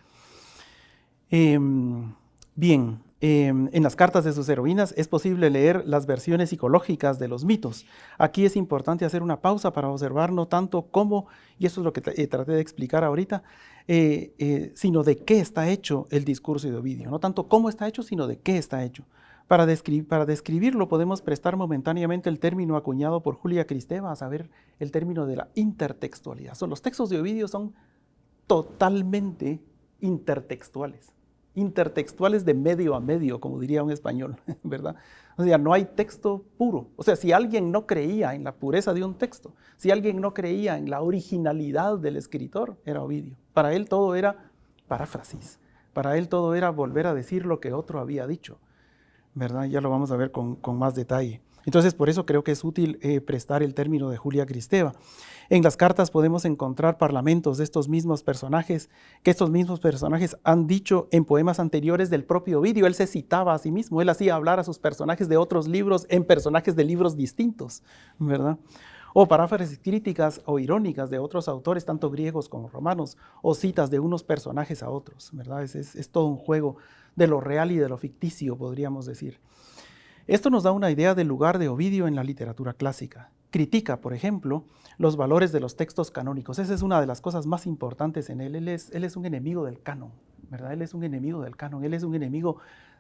Em, bien, Em, en las cartas de sus heroínas es posible leer las versiones psicológicas de los mitos. Aquí es importante hacer una pausa para observar no tanto cómo, y eso es lo que eh, traté de explicar ahorita, eh, eh, sino de qué está hecho el discurso de Ovidio. No tanto cómo está hecho, sino de qué está hecho. Para, describirlo podemos prestar momentáneamente el término acuñado por Julia Cristeva, a saber, el término de la intertextualidad. Son, los textos de Ovidio son totalmente intertextuales intertextuales de medio a medio, como diría un español, ¿verdad? O sea, no hay texto puro. O sea, si alguien no creía en la pureza de un texto, si alguien no creía en la originalidad del escritor, era Ovidio. Para él todo era paráfrasis. Para él todo era volver a decir lo que otro había dicho, ¿verdad? Ya lo vamos a ver con, con más detalle. Entonces, por eso creo que es útil eh, prestar el término de Julia Cristeva. En las cartas podemos encontrar parlamentos de estos mismos personajes, que estos mismos personajes han dicho en poemas anteriores del propio Ovidio. Él se citaba a sí mismo, él hacía hablar a sus personajes de otros libros en personajes de libros distintos, ¿verdad? o paráfrasis críticas o irónicas de otros autores, tanto griegos como romanos, o citas de unos personajes a otros, ¿verdad? es, todo un juego de lo real y de lo ficticio, podríamos decir. Esto nos da una idea del lugar de Ovidio en la literatura clásica. Critica, por ejemplo, los valores de los textos canónicos. Esa es una de las cosas más importantes en él. Él es, un enemigo del canon, ¿verdad? Él es un enemigo del canon. Él es un enemigo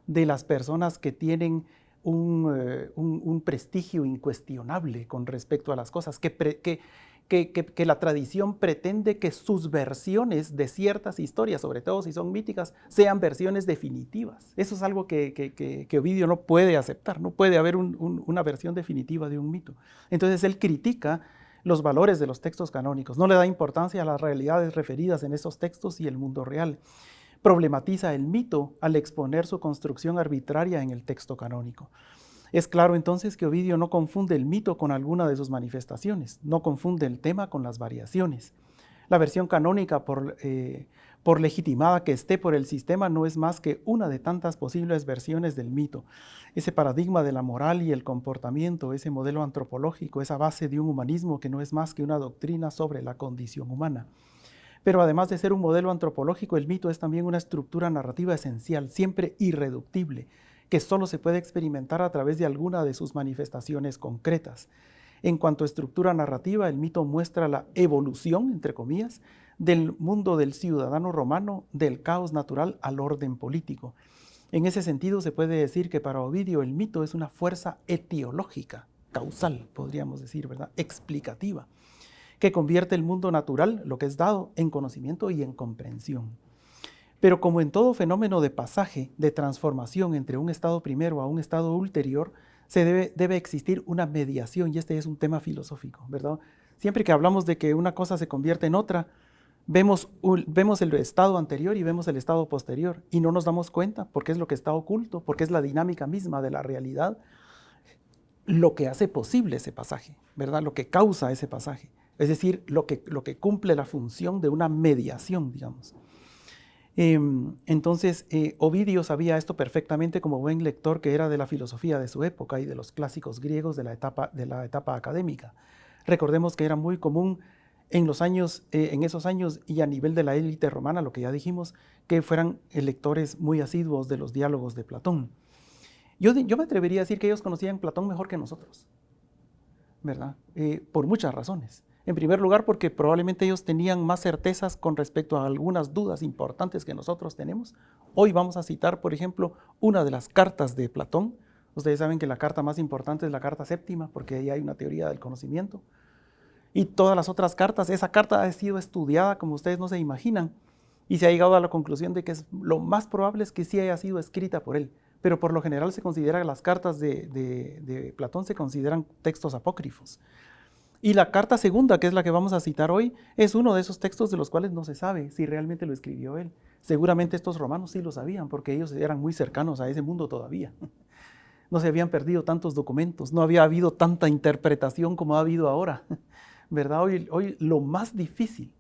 de las personas que tienen un, eh, prestigio incuestionable con respecto a las cosas, que, la tradición pretende que sus versiones de ciertas historias, sobre todo si son míticas, sean versiones definitivas. Eso es algo que, Ovidio no puede aceptar, no puede haber una versión definitiva de un mito. Entonces él critica los valores de los textos canónicos, no le da importancia a las realidades referidas en esos textos y el mundo real. Problematiza el mito al exponer su construcción arbitraria en el texto canónico. Es claro entonces que Ovidio no confunde el mito con alguna de sus manifestaciones, no confunde el tema con las variaciones. La versión canónica, por, eh, por legitimada que esté por el sistema, no es más que una de tantas posibles versiones del mito. Ese paradigma de la moral y el comportamiento, ese modelo antropológico, esa base de un humanismo que no es más que una doctrina sobre la condición humana. Pero además de ser un modelo antropológico, el mito es también una estructura narrativa esencial, siempre irreductible, que solo se puede experimentar a través de alguna de sus manifestaciones concretas. En cuanto a estructura narrativa, el mito muestra la evolución, entre comillas, del mundo del ciudadano romano, del caos natural al orden político. En ese sentido, se puede decir que para Ovidio el mito es una fuerza etiológica, causal, podríamos decir, ¿verdad? Explicativa, que convierte el mundo natural, lo que es dado, en conocimiento y en comprensión. Pero como en todo fenómeno de pasaje, de transformación entre un estado primero a un estado ulterior, se debe, existir una mediación, y este es un tema filosófico, ¿verdad? Siempre que hablamos de que una cosa se convierte en otra, vemos, vemos el estado anterior y vemos el estado posterior, y no nos damos cuenta porque es lo que está oculto, porque es la dinámica misma de la realidad, lo que hace posible ese pasaje, ¿verdad? Lo que causa ese pasaje. Es decir, lo que, lo que cumple la función de una mediación, digamos. Em, entonces, eh, Ovidio sabía esto perfectamente como buen lector que era de la filosofía de su época y de los clásicos griegos de la etapa, de la etapa académica. Recordemos que era muy común en, los años, eh, en esos años y a nivel de la élite romana, lo que ya dijimos, que fueran lectores muy asiduos de los diálogos de Platón. Yo, yo me atrevería a decir que ellos conocían Platón mejor que nosotros, ¿verdad? Eh, por muchas razones. En primer lugar, porque probablemente ellos tenían más certezas con respecto a algunas dudas importantes que nosotros tenemos. Hoy vamos a citar, por ejemplo, una de las cartas de Platón. Ustedes saben que la carta más importante es la carta séptima, porque ahí hay una teoría del conocimiento. Y todas las otras cartas, esa carta ha sido estudiada como ustedes no se imaginan, y se ha llegado a la conclusión de que lo más probable es que sí haya sido escrita por él. Pero por lo general se considera las cartas de Platón se consideran textos apócrifos. Y la carta segunda, que es la que vamos a citar hoy, es uno de esos textos de los cuales no se sabe si realmente lo escribió él. Seguramente estos romanos sí lo sabían, porque ellos eran muy cercanos a ese mundo todavía. No se habían perdido tantos documentos, no había habido tanta interpretación como ha habido ahora. ¿Verdad? Hoy, lo más difícil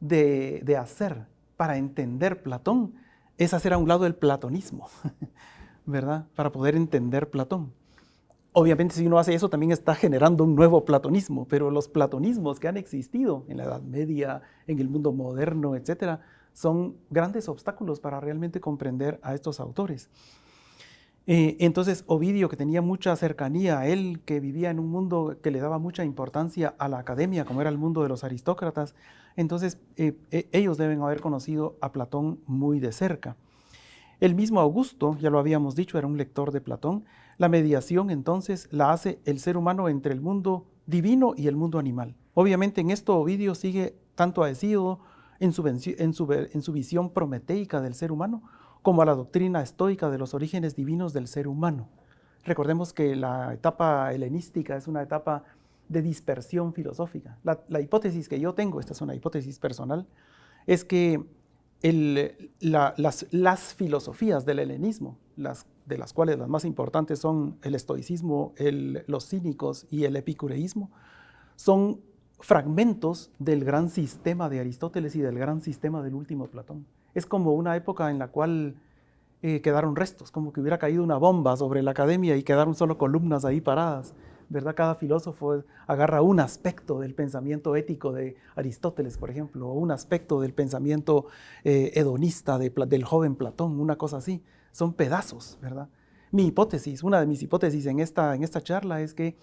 de, de hacer para entender Platón es hacer a un lado el platonismo, ¿verdad? Para poder entender Platón. Obviamente si uno hace eso también está generando un nuevo platonismo, pero los platonismos que han existido en la Edad Media, en el mundo moderno, etcétera, son grandes obstáculos para realmente comprender a estos autores. Eh, entonces Ovidio, que tenía mucha cercanía a él, que vivía en un mundo que le daba mucha importancia a la academia, como era el mundo de los aristócratas, entonces eh, eh, ellos deben haber conocido a Platón muy de cerca. El mismo Augusto, ya lo habíamos dicho, era un lector de Platón. La mediación entonces la hace el ser humano entre el mundo divino y el mundo animal. Obviamente en esto Ovidio sigue tanto a Hesíodo en su, en, su, en su visión prometeica del ser humano, como a la doctrina estoica de los orígenes divinos del ser humano. Recordemos que la etapa helenística es una etapa de dispersión filosófica. La, la, hipótesis que yo tengo, esta es una hipótesis personal, es que las, filosofías del helenismo, las, de las cuales las más importantes son el estoicismo, los cínicos y el epicureísmo, son fragmentos del gran sistema de Aristóteles y del gran sistema del último Platón. Es como una época en la cual eh, quedaron restos, como que hubiera caído una bomba sobre la academia y quedaron solo columnas ahí paradas. ¿verdad? Cada filósofo agarra un aspecto del pensamiento ético de Aristóteles, por ejemplo, o un aspecto del pensamiento eh, hedonista del joven Platón, una cosa así. Son pedazos, ¿verdad? Mi hipótesis, una de mis hipótesis en esta, en esta charla es que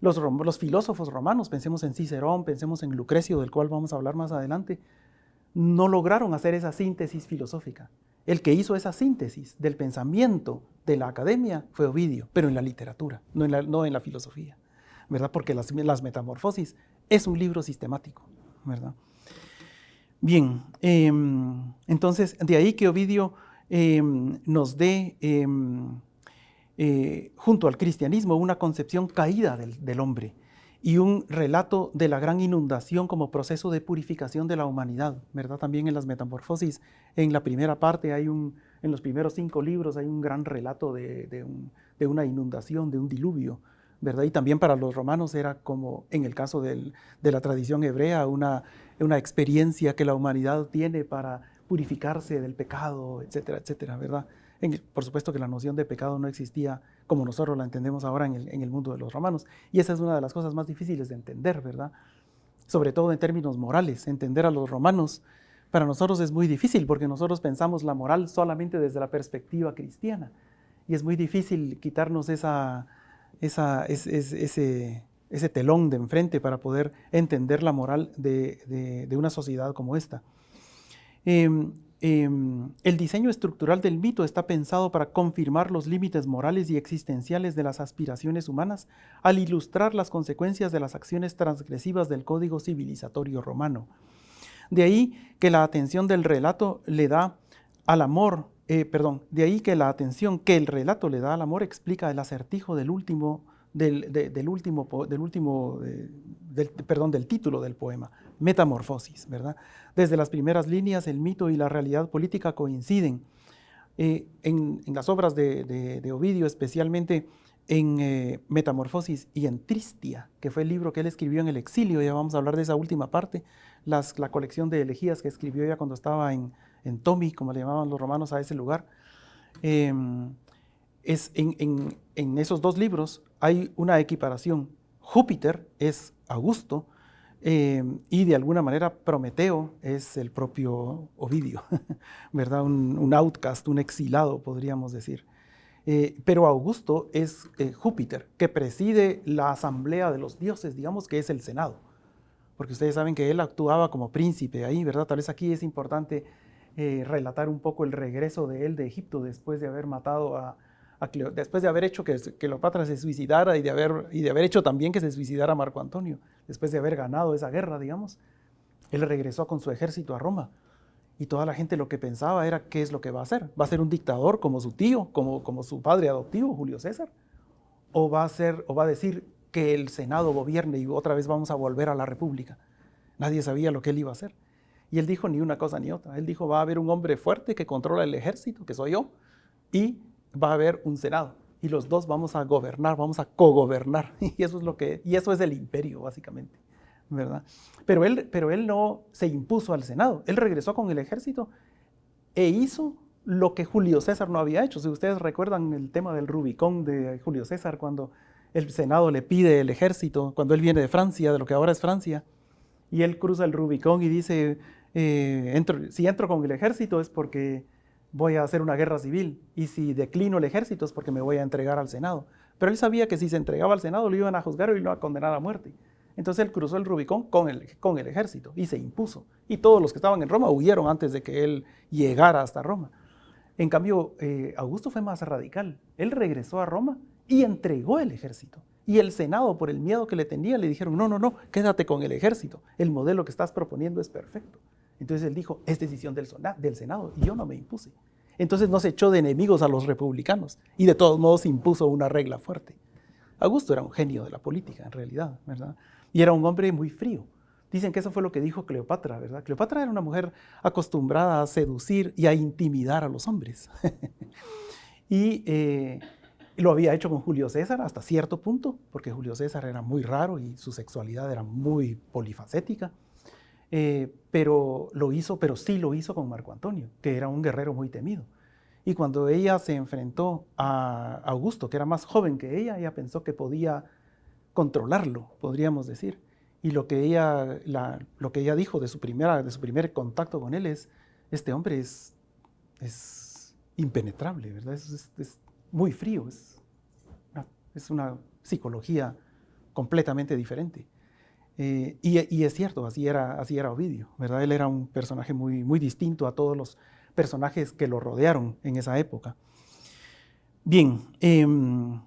los, los filósofos romanos, pensemos en Cicerón, pensemos en Lucrecio, del cual vamos a hablar más adelante, no lograron hacer esa síntesis filosófica. El que hizo esa síntesis del pensamiento de la academia fue Ovidio, pero en la literatura, no en la, no en la filosofía, ¿verdad? Porque las, las, Metamorfosis es un libro sistemático, ¿verdad? Bien, em, entonces de ahí que Ovidio em, nos dé, em, eh, junto al cristianismo, una concepción caída del, del hombre, y un relato de la gran inundación como proceso de purificación de la humanidad, ¿verdad? También en las Metamorfosis, en la primera parte hay un, en los primeros cinco libros hay un gran relato de, una inundación, de un diluvio, ¿verdad? Y también para los romanos era como, en el caso de la tradición hebrea, una, una experiencia que la humanidad tiene para purificarse del pecado, etcétera, etcétera, ¿verdad? por supuesto que la noción de pecado no existía como nosotros la entendemos ahora en el, mundo de los romanos. Y esa es una de las cosas más difíciles de entender, ¿verdad? sobre todo en términos morales, entender a los romanos. Para nosotros es muy difícil porque nosotros pensamos la moral solamente desde la perspectiva cristiana y es muy difícil quitarnos ese, telón de enfrente para poder entender la moral de, una sociedad como esta. Em, em, el diseño estructural del mito está pensado para confirmar los límites morales y existenciales de las aspiraciones humanas al ilustrar las consecuencias de las acciones transgresivas del código civilizatorio romano. De ahí que la atención del relato le da al amor eh, perdón, de ahí que la atención que el relato le da al amor explica el acertijo del último, del, último, del último, eh, perdón, del título del poema, Metamorfosis, ¿verdad? Desde las primeras líneas el mito y la realidad política coinciden. Eh, en, las obras de, Ovidio, especialmente en Metamorfosis y en Tristia, que fue el libro que él escribió en el exilio, ya vamos a hablar de esa última parte, la colección de elegías que escribió ya cuando estaba en, en Tomi, como le llamaban los romanos a ese lugar. Em, es en, esos dos libros hay una equiparación. Júpiter es Augusto em, y de alguna manera Prometeo es el propio Ovidio, ¿verdad? Un, outcast, un exilado, podríamos decir. Eh, pero Augusto es eh, Júpiter, que preside la asamblea de los dioses, digamos que es el Senado. Porque ustedes saben que él actuaba como príncipe ahí, ¿verdad? Tal vez aquí es importante eh, relatar un poco el regreso de él de Egipto después de haber matado a, después de haber hecho que Cleopatra se suicidara y de, haber, hecho también que se suicidara Marco Antonio, después de haber ganado esa guerra, digamos. Él regresó con su ejército a Roma y toda la gente lo que pensaba era qué es lo que va a hacer. ¿Va a ser un dictador como su tío, como, como su padre adoptivo, Julio César? ¿O va, a ser, ¿O va a decir que el Senado gobierne y otra vez vamos a volver a la República? Nadie sabía lo que él iba a hacer. Y él dijo ni una cosa ni otra. Él dijo, va a haber un hombre fuerte que controla el ejército, que soy yo, y va a haber un senado. Y los dos vamos a gobernar, vamos a cogobernar. Y eso es lo que, y eso es el imperio, básicamente. ¿verdad? Pero él, pero él no se impuso al senado. Él regresó con el ejército e hizo lo que Julio César no había hecho. Si ustedes recuerdan el tema del Rubicón de Julio César, cuando el Senado le pide el ejército, cuando él viene de Francia, de lo que ahora es Francia, y él cruza el Rubicón y dice, eh, si entro con el ejército es porque voy a hacer una guerra civil y si declino el ejército es porque me voy a entregar al Senado. Pero él sabía que si se entregaba al Senado lo iban a juzgar y lo iban a condenar a muerte. Entonces él cruzó el Rubicón con el, con el ejército y se impuso. Y todos los que estaban en Roma huyeron antes de que él llegara hasta Roma. En cambio, eh, Augusto fue más radical. Él regresó a Roma y entregó el ejército. Y el Senado, por el miedo que le tenía, le dijeron, no, no, no, quédate con el ejército. El modelo que estás proponiendo es perfecto. Entonces él dijo, es decisión del, Senado y yo no me impuse. Entonces no se echó de enemigos a los republicanos y de todos modos impuso una regla fuerte. Augusto era un genio de la política, en realidad, ¿verdad? Y era un hombre muy frío. Dicen que eso fue lo que dijo Cleopatra, ¿verdad? Cleopatra era una mujer acostumbrada a seducir y a intimidar a los hombres. y eh, lo había hecho con Julio César hasta cierto punto, porque Julio César era muy raro y su sexualidad era muy polifacética. Eh, pero lo hizo, pero sí lo hizo con Marco Antonio, que era un guerrero muy temido. Y cuando ella se enfrentó a Augusto, que era más joven que ella, ella pensó que podía controlarlo, podríamos decir. Y lo que ella, lo que ella dijo de su, primera, de su primer contacto con él es, este hombre es, es impenetrable, ¿verdad? Es, es muy frío, es, es una psicología completamente diferente. Eh, y, es cierto, así era, así era Ovidio, ¿verdad? Él era un personaje muy, muy distinto a todos los personajes que lo rodearon en esa época. Bien, em,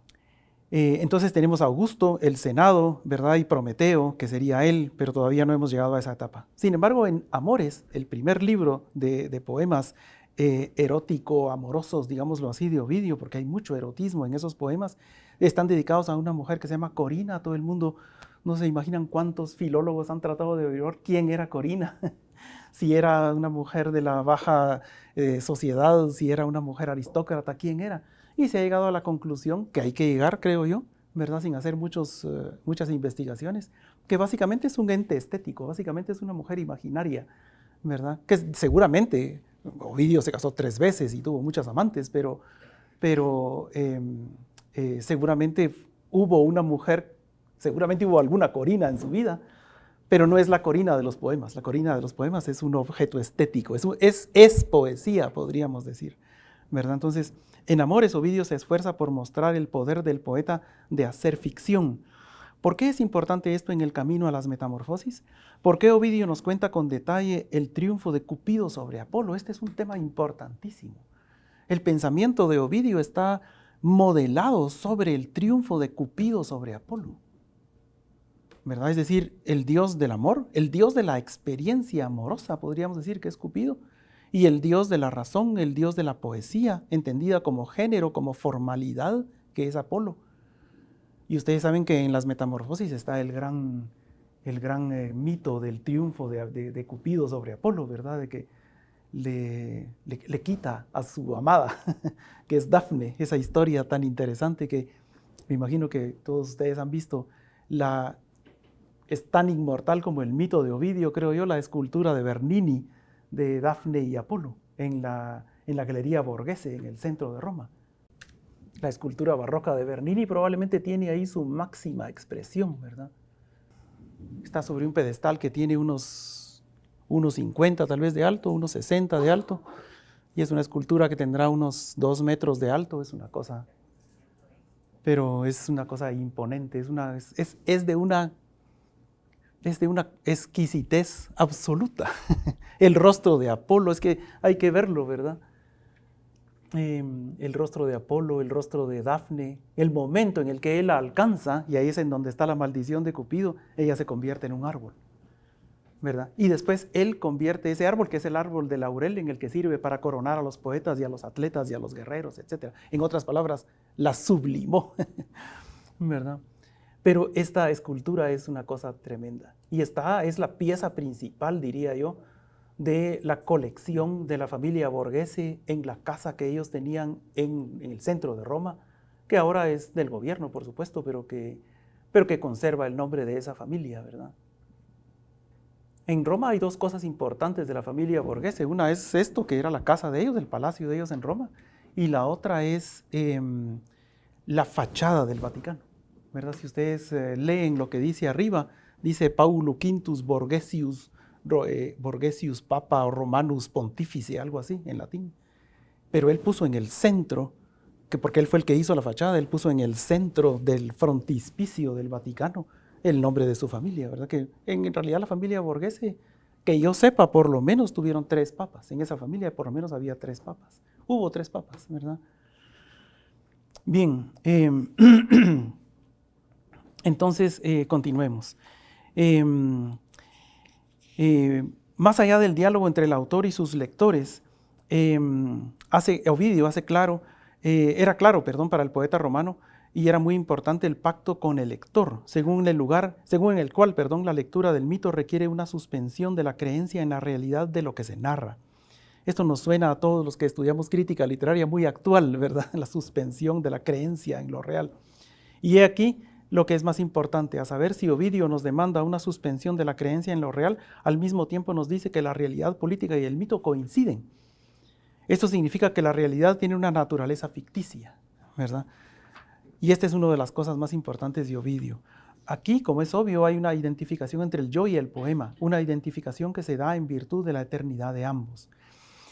eh, entonces tenemos a Augusto, el Senado, ¿verdad? Y Prometeo, que sería él, pero todavía no hemos llegado a esa etapa. Sin embargo, en Amores, el primer libro de, poemas eh, erótico, amorosos, digámoslo así, de Ovidio, porque hay mucho erotismo en esos poemas, están dedicados a una mujer que se llama Corina, todo el mundo no se imaginan cuántos filólogos han tratado de averiguar quién era Corina, si era una mujer de la baja eh, sociedad, si era una mujer aristócrata, quién era. Y se ha llegado a la conclusión que hay que llegar, creo yo, ¿verdad? Sin hacer muchos, eh, muchas investigaciones, que básicamente es un ente estético, básicamente es una mujer imaginaria, ¿verdad? Que seguramente Ovidio se casó tres veces y tuvo muchas amantes, pero, pero em, eh, seguramente hubo una mujer seguramente hubo alguna Corina en su vida, pero no es la corina de los poemas. La corina de los poemas es un objeto estético, es, es, es poesía, podríamos decir. ¿verdad? Entonces, en Amores, Ovidio se esfuerza por mostrar el poder del poeta de hacer ficción. ¿Por qué es importante esto en el camino a las metamorfosis? ¿Por qué Ovidio nos cuenta con detalle el triunfo de Cupido sobre Apolo? Este es un tema importantísimo. El pensamiento de Ovidio está modelado sobre el triunfo de Cupido sobre Apolo. ¿Verdad? Es decir, el dios del amor, el dios de la experiencia amorosa, podríamos decir que es Cupido, y el dios de la razón, el dios de la poesía, entendida como género, como formalidad, que es Apolo. Y ustedes saben que en las metamorfosis está el gran, el gran eh, mito del triunfo de, Cupido sobre Apolo, ¿verdad? De que le, le, quita a su amada, que es Dafne, esa historia tan interesante que me imagino que todos ustedes han visto. La, es tan inmortal como el mito de Ovidio, creo yo, la escultura de Bernini de Dafne y Apolo en la, en la Galería Borghese, en el centro de Roma. La escultura barroca de Bernini probablemente tiene ahí su máxima expresión, ¿verdad? Está sobre un pedestal que tiene unos unos 50 tal vez de alto, unos 60 de alto, y es una escultura que tendrá unos 2 metros de alto, es una cosa, pero es una cosa imponente, es, una, es, es de una es de una exquisitez absoluta. El rostro de Apolo, es que hay que verlo, ¿verdad? Em, el rostro de Apolo, el rostro de Dafne, el momento en el que él la alcanza, y ahí es en donde está la maldición de Cupido, ella se convierte en un árbol. ¿verdad? Y después él convierte ese árbol, que es el árbol de laurel, en el que sirve para coronar a los poetas y a los atletas y a los guerreros, etc. En otras palabras, la sublimó, ¿verdad? Pero esta escultura es una cosa tremenda. Y esta es la pieza principal, diría yo, de la colección de la familia Borghese en la casa que ellos tenían en, el centro de Roma, que ahora es del gobierno, por supuesto, pero que, pero que conserva el nombre de esa familia, ¿verdad? En Roma hay dos cosas importantes de la familia Borghese. Una es esto, que era la casa de ellos, el palacio de ellos en Roma, y la otra es em, la fachada del Vaticano. ¿Verdad? Si ustedes eh, leen lo que dice arriba, dice Paulo Quintus Borgesius, eh, Borgesius Papa Romanus Pontifice, algo así en latín. Pero él puso en el centro, que porque él fue el que hizo la fachada, él puso en el centro del frontispicio del Vaticano el nombre de su familia, ¿verdad? Que en realidad la familia Borghese, que yo sepa, por lo menos tuvieron tres papas. En esa familia por lo menos había tres papas. Hubo tres papas, ¿verdad? Bien, em, entonces eh, continuemos. Em, eh, más allá del diálogo entre el autor y sus lectores, em, hace, Ovidio hace claro, eh, era claro, perdón, para el poeta romano, y era muy importante el pacto con el lector, según el lugar, según el cual, perdón, la lectura del mito requiere una suspensión de la creencia en la realidad de lo que se narra. Esto nos suena a todos los que estudiamos crítica literaria muy actual, ¿verdad? La suspensión de la creencia en lo real. Y he aquí lo que es más importante, a saber si Ovidio nos demanda una suspensión de la creencia en lo real, al mismo tiempo nos dice que la realidad política y el mito coinciden. Esto significa que la realidad tiene una naturaleza ficticia, ¿verdad? Y esta es una de las cosas más importantes de Ovidio. Aquí, como es obvio, hay una identificación entre el yo y el poema, una identificación que se da en virtud de la eternidad de ambos.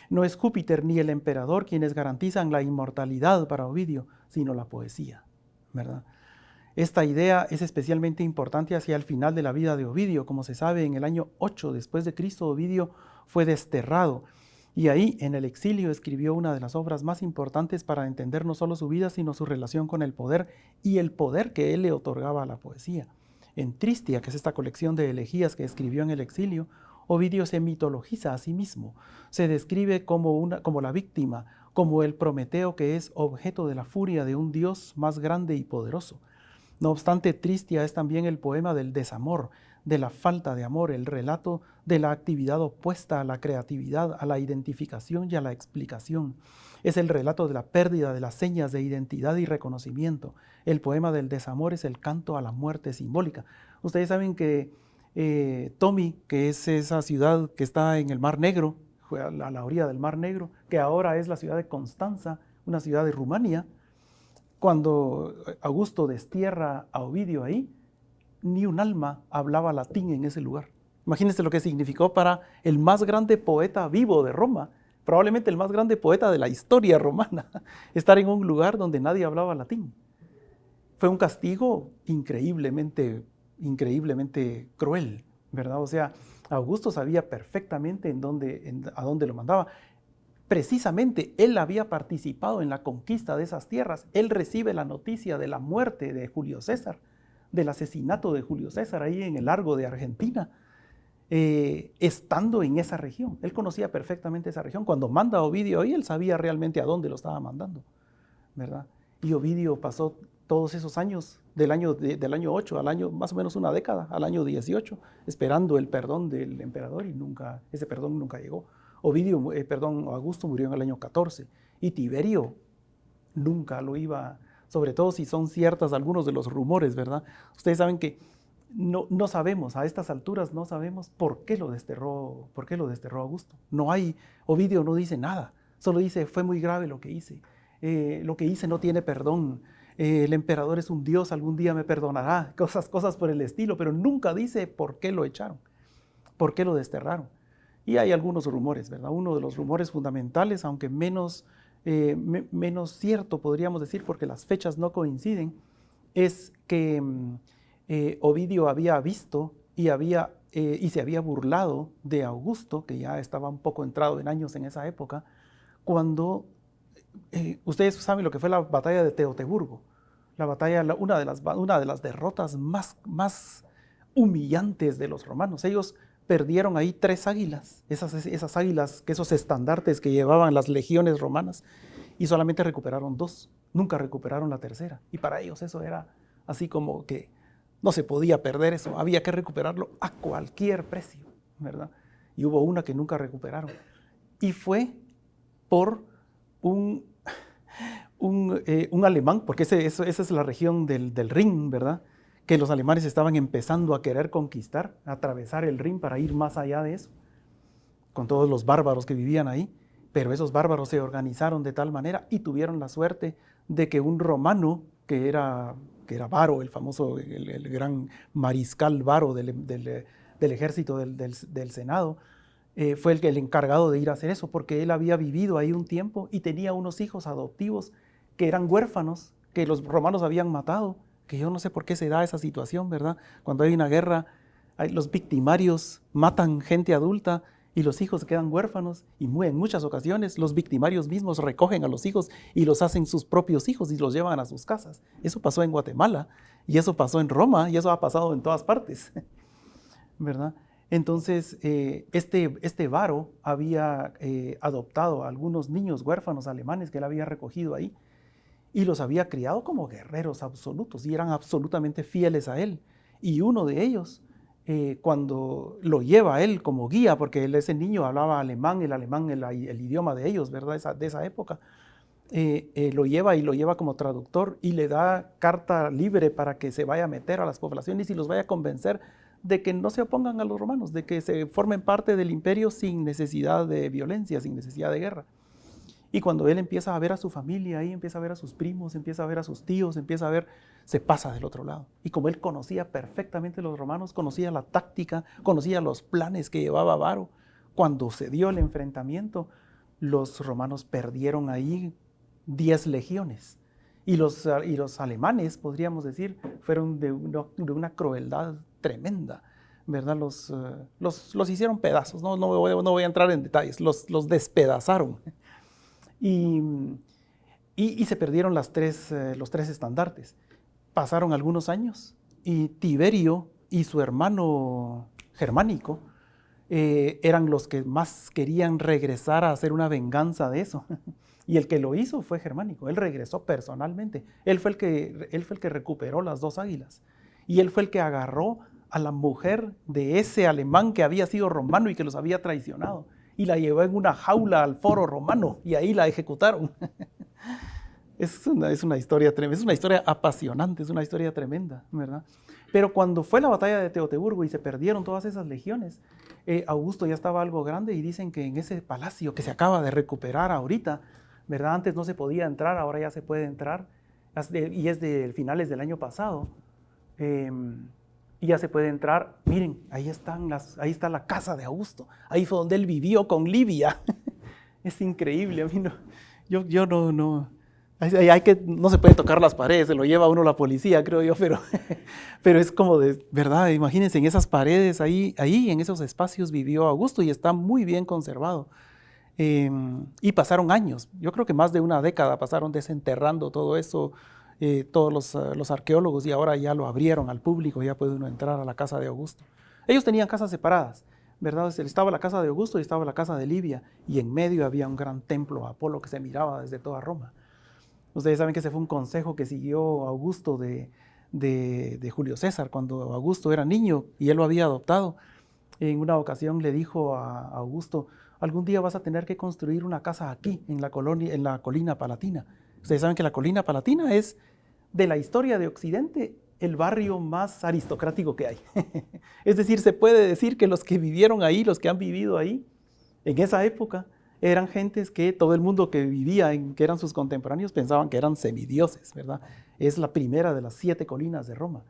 No es Júpiter ni el emperador quienes garantizan la inmortalidad para Ovidio, sino la poesía, ¿verdad? Esta idea es especialmente importante hacia el final de la vida de Ovidio. Como se sabe, en el año 8 después de Cristo, Ovidio fue desterrado y ahí, en el exilio, escribió una de las obras más importantes para entender no solo su vida, sino su relación con el poder y el poder que él le otorgaba a la poesía. En Tristia, que es esta colección de elegías que escribió en el exilio, Ovidio se mitologiza a sí mismo, se describe como, una, como la víctima, como el Prometeo que es objeto de la furia de un dios más grande y poderoso. No obstante, Tristia es también el poema del desamor, de la falta de amor, el relato de la actividad opuesta a la creatividad, a la identificación y a la explicación. Es el relato de la pérdida de las señas de identidad y reconocimiento. El poema del desamor es el canto a la muerte simbólica. Ustedes saben que eh, Tomi, que es esa ciudad que está en el Mar Negro, a la orilla del Mar Negro, que ahora es la ciudad de Constanza, una ciudad de Rumania, cuando Augusto destierra a Ovidio ahí, ni un alma hablaba latín en ese lugar. Imagínense lo que significó para el más grande poeta vivo de Roma, probablemente el más grande poeta de la historia romana, estar en un lugar donde nadie hablaba latín. Fue un castigo increíblemente, increíblemente cruel, ¿verdad? O sea, Augusto sabía perfectamente en a dónde lo mandaba. Precisamente él había participado en la conquista de esas tierras. Él recibe la noticia de la muerte de Julio César, del asesinato de Julio César ahí en el largo de Argentina. Eh, estando en esa región. Él conocía perfectamente esa región. Cuando manda Ovidio ahí, él sabía realmente a dónde lo estaba mandando, ¿verdad? Y Ovidio pasó todos esos años, del año, del año 8 al año, más o menos una década, al año 18, esperando el perdón del emperador y nunca, ese perdón nunca llegó. Ovidio, eh, perdón, Augusto murió en el año 14 y Tiberio nunca lo iba, sobre todo si son ciertas algunos de los rumores, ¿verdad? Ustedes saben que no, no, sabemos, a estas alturas no sabemos por qué lo desterró, por qué lo desterró Augusto. No hay, Ovidio no dice nada, solo dice, fue muy grave lo que hice, eh, lo que hice no tiene perdón, eh, el emperador es un dios, algún día me perdonará, cosas, cosas por el estilo, pero nunca dice por qué lo echaron, por qué lo desterraron. Y hay algunos rumores, ¿verdad? Uno de los rumores fundamentales, aunque menos, eh, menos cierto podríamos decir, porque las fechas no coinciden, es que... Mm, eh, Ovidio había visto y, había, eh, y se había burlado de Augusto, que ya estaba un poco entrado en años en esa época, cuando ustedes saben lo que fue la batalla de Teoteburgo, la batalla, una, de las, una de las derrotas más, más humillantes de los romanos. Ellos perdieron ahí tres águilas, esas, esas águilas, esos estandartes que llevaban las legiones romanas, y solamente recuperaron dos, nunca recuperaron la tercera. Y para ellos eso era así como que no se podía perder eso, había que recuperarlo a cualquier precio, ¿verdad? Y hubo una que nunca recuperaron. Y fue por un, un, eh, alemán, porque ese, esa es la región del, del Rin, ¿verdad? Que los alemanes estaban empezando a querer conquistar, atravesar el Rin para ir más allá de eso, con todos los bárbaros que vivían ahí. Pero esos bárbaros se organizaron de tal manera y tuvieron la suerte de que un romano, que era que era Varo, el famoso, el, gran mariscal Varo del, ejército del, Senado, eh, fue el, el encargado de ir a hacer eso, porque él había vivido ahí un tiempo y tenía unos hijos adoptivos que eran huérfanos, que los romanos habían matado, que yo no sé por qué se da esa situación, ¿verdad? Cuando hay una guerra, los victimarios matan gente adulta y los hijos quedan huérfanos y en muchas ocasiones los victimarios mismos recogen a los hijos y los hacen sus propios hijos y los llevan a sus casas. Eso pasó en Guatemala y eso pasó en Roma y eso ha pasado en todas partes, ¿verdad? Entonces, eh, este, este varo había eh, adoptado a algunos niños huérfanos alemanes que él había recogido ahí y los había criado como guerreros absolutos y eran absolutamente fieles a él. Y uno de ellos eh, cuando lo lleva a él como guía, porque ese niño hablaba alemán, el alemán, el, el idioma de ellos, ¿verdad? de esa época, eh, eh, lo lleva y lo lleva como traductor y le da carta libre para que se vaya a meter a las poblaciones y los vaya a convencer de que no se opongan a los romanos, de que se formen parte del imperio sin necesidad de violencia, sin necesidad de guerra. Y cuando él empieza a ver a su familia, ahí empieza a ver a sus primos, empieza a ver a sus tíos, empieza a ver, se pasa del otro lado. Y como él conocía perfectamente los romanos, conocía la táctica, conocía los planes que llevaba Varo, cuando se dio el enfrentamiento, los romanos perdieron ahí 10 legiones. Y los, y los alemanes, podríamos decir, fueron de, una crueldad tremenda. ¿verdad? Los, eh, los, los, hicieron pedazos, no, no, no voy a entrar en detalles, los, los despedazaron. Y, se perdieron eh, los tres estandartes. Pasaron algunos años y Tiberio y su hermano germánico eh, eran los que más querían regresar a hacer una venganza de eso. Y el que lo hizo fue germánico, él regresó personalmente, el él fue el que recuperó las dos águilas y él fue el que agarró a la mujer de ese alemán que había sido romano y que los había traicionado y la llevó en una jaula al foro romano y ahí la ejecutaron. es, una, es una historia es una historia apasionante, es una historia tremenda, ¿verdad? Pero cuando fue la batalla de Teoteburgo y se perdieron todas esas legiones, eh, Augusto ya estaba algo grande y dicen que en ese palacio que se acaba de recuperar ahorita, ¿verdad? Antes no se podía entrar, ahora ya se puede entrar, y es de finales del año pasado. Em, y ya se puede entrar. Miren, ahí, están las, ahí está la casa de Augusto. Ahí fue donde él vivió con Livia. es increíble. A no, yo, yo no, no, hay, que, no se puede tocar las paredes, se lo lleva uno la policía, creo yo, pero, pero es como de, ¿verdad? Imagínense, en esas paredes, ahí, ahí en esos espacios vivió Augusto y está muy bien conservado. Em, y pasaron años, yo creo que más de una década pasaron desenterrando todo eso, eh, todos los, eh, los, arqueólogos y ahora ya lo abrieron al público, ya puede uno entrar a la casa de Augusto. Ellos tenían casas separadas, ¿verdad? Estaba la casa de Augusto y estaba la casa de Livia y en medio había un gran templo a Apolo que se miraba desde toda Roma. Ustedes saben que ese fue un consejo que siguió Augusto de, de, Julio César cuando Augusto era niño y él lo había adoptado. En una ocasión le dijo a Augusto, algún día vas a tener que construir una casa aquí, en la, colonia, en la colina palatina. Ustedes saben que la colina palatina es de la historia de Occidente el barrio más aristocrático que hay. es decir, se puede decir que los que vivieron ahí, los que han vivido ahí, en esa época, eran gentes que todo el mundo que vivía, en, que eran sus contemporáneos, pensaban que eran semidioses, ¿verdad? Es la primera de las siete colinas de Roma.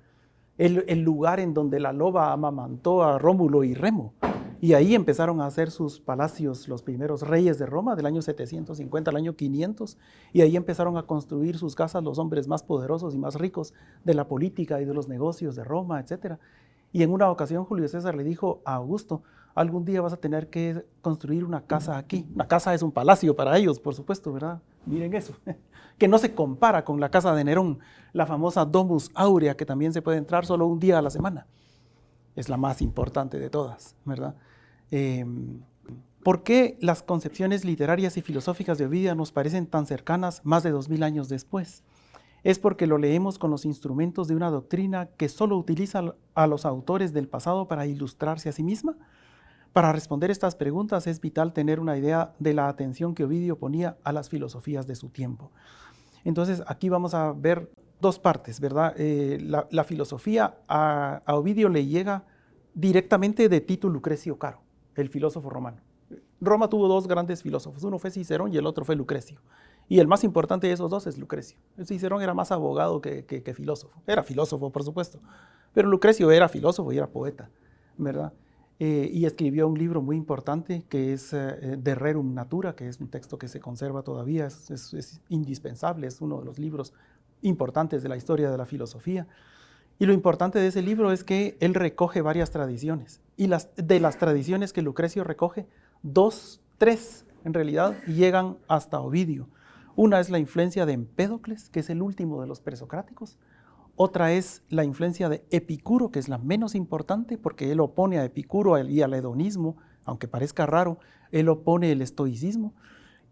El, el lugar en donde la loba amamantó a Rómulo y Remo. Y ahí empezaron a hacer sus palacios los primeros reyes de Roma, del año 750 al año 500, y ahí empezaron a construir sus casas los hombres más poderosos y más ricos de la política y de los negocios de Roma, etc. Y en una ocasión Julio César le dijo a Augusto, algún día vas a tener que construir una casa aquí. Una casa es un palacio para ellos, por supuesto, ¿verdad? Miren eso, que no se compara con la casa de Nerón, la famosa Domus Aurea, que también se puede entrar solo un día a la semana. Es la más importante de todas, ¿verdad? Em, ¿Por qué las concepciones literarias y filosóficas de Ovidio nos parecen tan cercanas más de dos mil años después? Es porque lo leemos con los instrumentos de una doctrina que solo utiliza a los autores del pasado para ilustrarse a sí misma. Para responder estas preguntas es vital tener una idea de la atención que Ovidio ponía a las filosofías de su tiempo. Entonces aquí vamos a ver dos partes, ¿verdad? Eh, la, filosofía a, a Ovidio le llega directamente de Tito Lucrecio Caro el filósofo romano. Roma tuvo dos grandes filósofos, uno fue Cicerón y el otro fue Lucrecio. Y el más importante de esos dos es Lucrecio. Cicerón era más abogado que, filósofo. Era filósofo, por supuesto. Pero Lucrecio era filósofo y era poeta, ¿verdad? Eh, y escribió un libro muy importante que es eh, De Rerum Natura, que es un texto que se conserva todavía, es indispensable, es uno de los libros importantes de la historia de la filosofía. Y lo importante de ese libro es que él recoge varias tradiciones. Y las, de las tradiciones que Lucrecio recoge, dos, tres en realidad, llegan hasta Ovidio. Una es la influencia de Empédocles, que es el último de los presocráticos. Otra es la influencia de Epicuro, que es la menos importante porque él opone a Epicuro y al hedonismo, aunque parezca raro, él opone el estoicismo.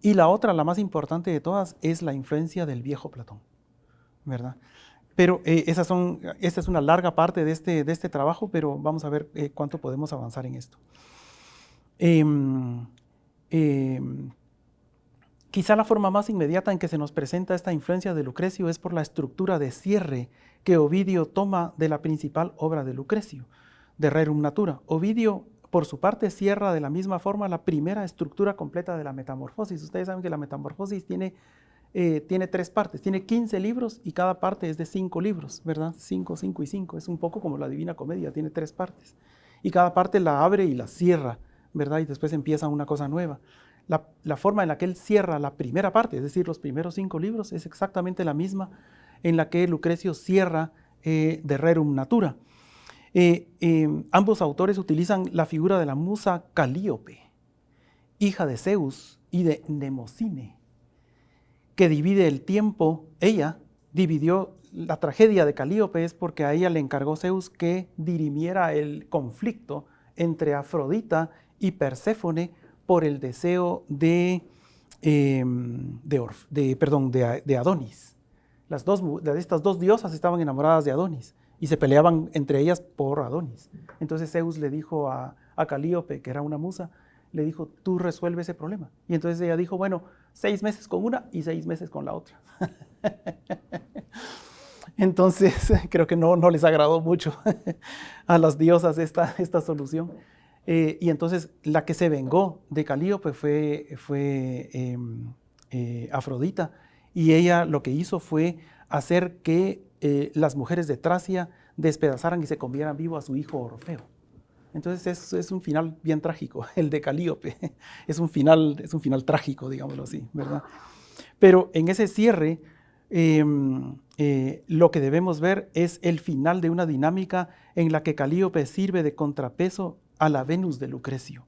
Y la otra, la más importante de todas, es la influencia del viejo Platón, ¿verdad? Pero eh, esas son, esta es una larga parte de este, de este trabajo, pero vamos a ver eh, cuánto podemos avanzar en esto. Em, em, quizá la forma más inmediata en que se nos presenta esta influencia de Lucrecio es por la estructura de cierre que Ovidio toma de la principal obra de Lucrecio, de Rerum Natura. Ovidio, por su parte, cierra de la misma forma la primera estructura completa de la metamorfosis. Ustedes saben que la metamorfosis tiene eh, tiene tres partes, tiene 15 libros y cada parte es de cinco libros, ¿verdad? Cinco, cinco y cinco, es un poco como la Divina Comedia, tiene tres partes. Y cada parte la abre y la cierra, ¿verdad? Y después empieza una cosa nueva. La, forma en la que él cierra la primera parte, es decir, los primeros cinco libros, es exactamente la misma en la que Lucrecio cierra eh, de Rerum Natura. Eh, em, ambos autores utilizan la figura de la musa Calíope, hija de Zeus y de Nemocine que divide el tiempo, ella dividió la tragedia de Calíope es porque a ella le encargó Zeus que dirimiera el conflicto entre Afrodita y Perséfone por el deseo de, em, de, perdón, de, Adonis. Las dos, estas dos diosas estaban enamoradas de Adonis y se peleaban entre ellas por Adonis. Entonces Zeus le dijo a, a Calíope, que era una musa, le dijo, tú resuelve ese problema. Y entonces ella dijo, bueno, seis meses con una y seis meses con la otra. Entonces, creo que no, no, les agradó mucho a las diosas esta, esta solución. Eh, y entonces la que se vengó de Calíope fue, fue em, eh, Afrodita. Y ella lo que hizo fue hacer que eh, las mujeres de Tracia despedazaran y se comieran vivo a su hijo Orfeo. Entonces es, es, un final bien trágico, el de Calíope. Es un final, es un final trágico, digámoslo así, ¿verdad? Pero en ese cierre, em, eh, lo que debemos ver es el final de una dinámica en la que Calíope sirve de contrapeso a la Venus de Lucrecio,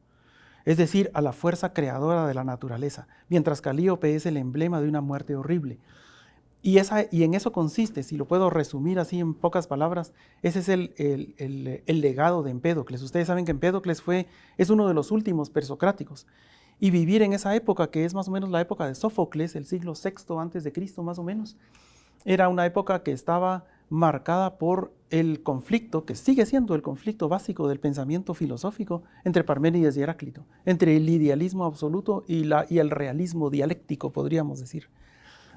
es decir, a la fuerza creadora de la naturaleza, mientras Calíope es el emblema de una muerte horrible. Y, en eso consiste, si lo puedo resumir así en pocas palabras, ese es el, legado de Empédocles. Ustedes saben que Empédocles fue, es uno de los últimos persocráticos. Y vivir en esa época, que es más o menos la época de Sófocles, el siglo VI antes de Cristo más o menos, era una época que estaba marcada por el conflicto, que sigue siendo el conflicto básico del pensamiento filosófico entre Parménides y Heráclito, entre el idealismo absoluto y, y el realismo dialéctico, podríamos decir,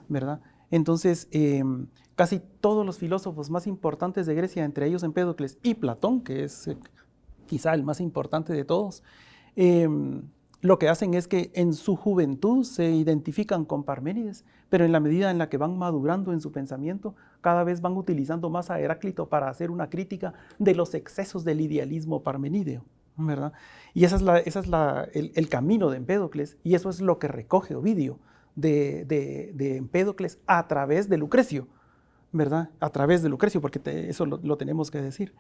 ¿verdad? Entonces, em, casi todos los filósofos más importantes de Grecia, entre ellos Empédocles y Platón, que es eh, quizá el más importante de todos, em, lo que hacen es que en su juventud se identifican con Parménides, pero en la medida en la que van madurando en su pensamiento, cada vez van utilizando más a Heráclito para hacer una crítica de los excesos del idealismo parmenídeo. ¿verdad? Y ese es, es el, camino de Empédocles, y eso es lo que recoge Ovidio de, Empédocles a través de Lucrecio, ¿verdad? A través de Lucrecio, porque eso lo, tenemos que decir.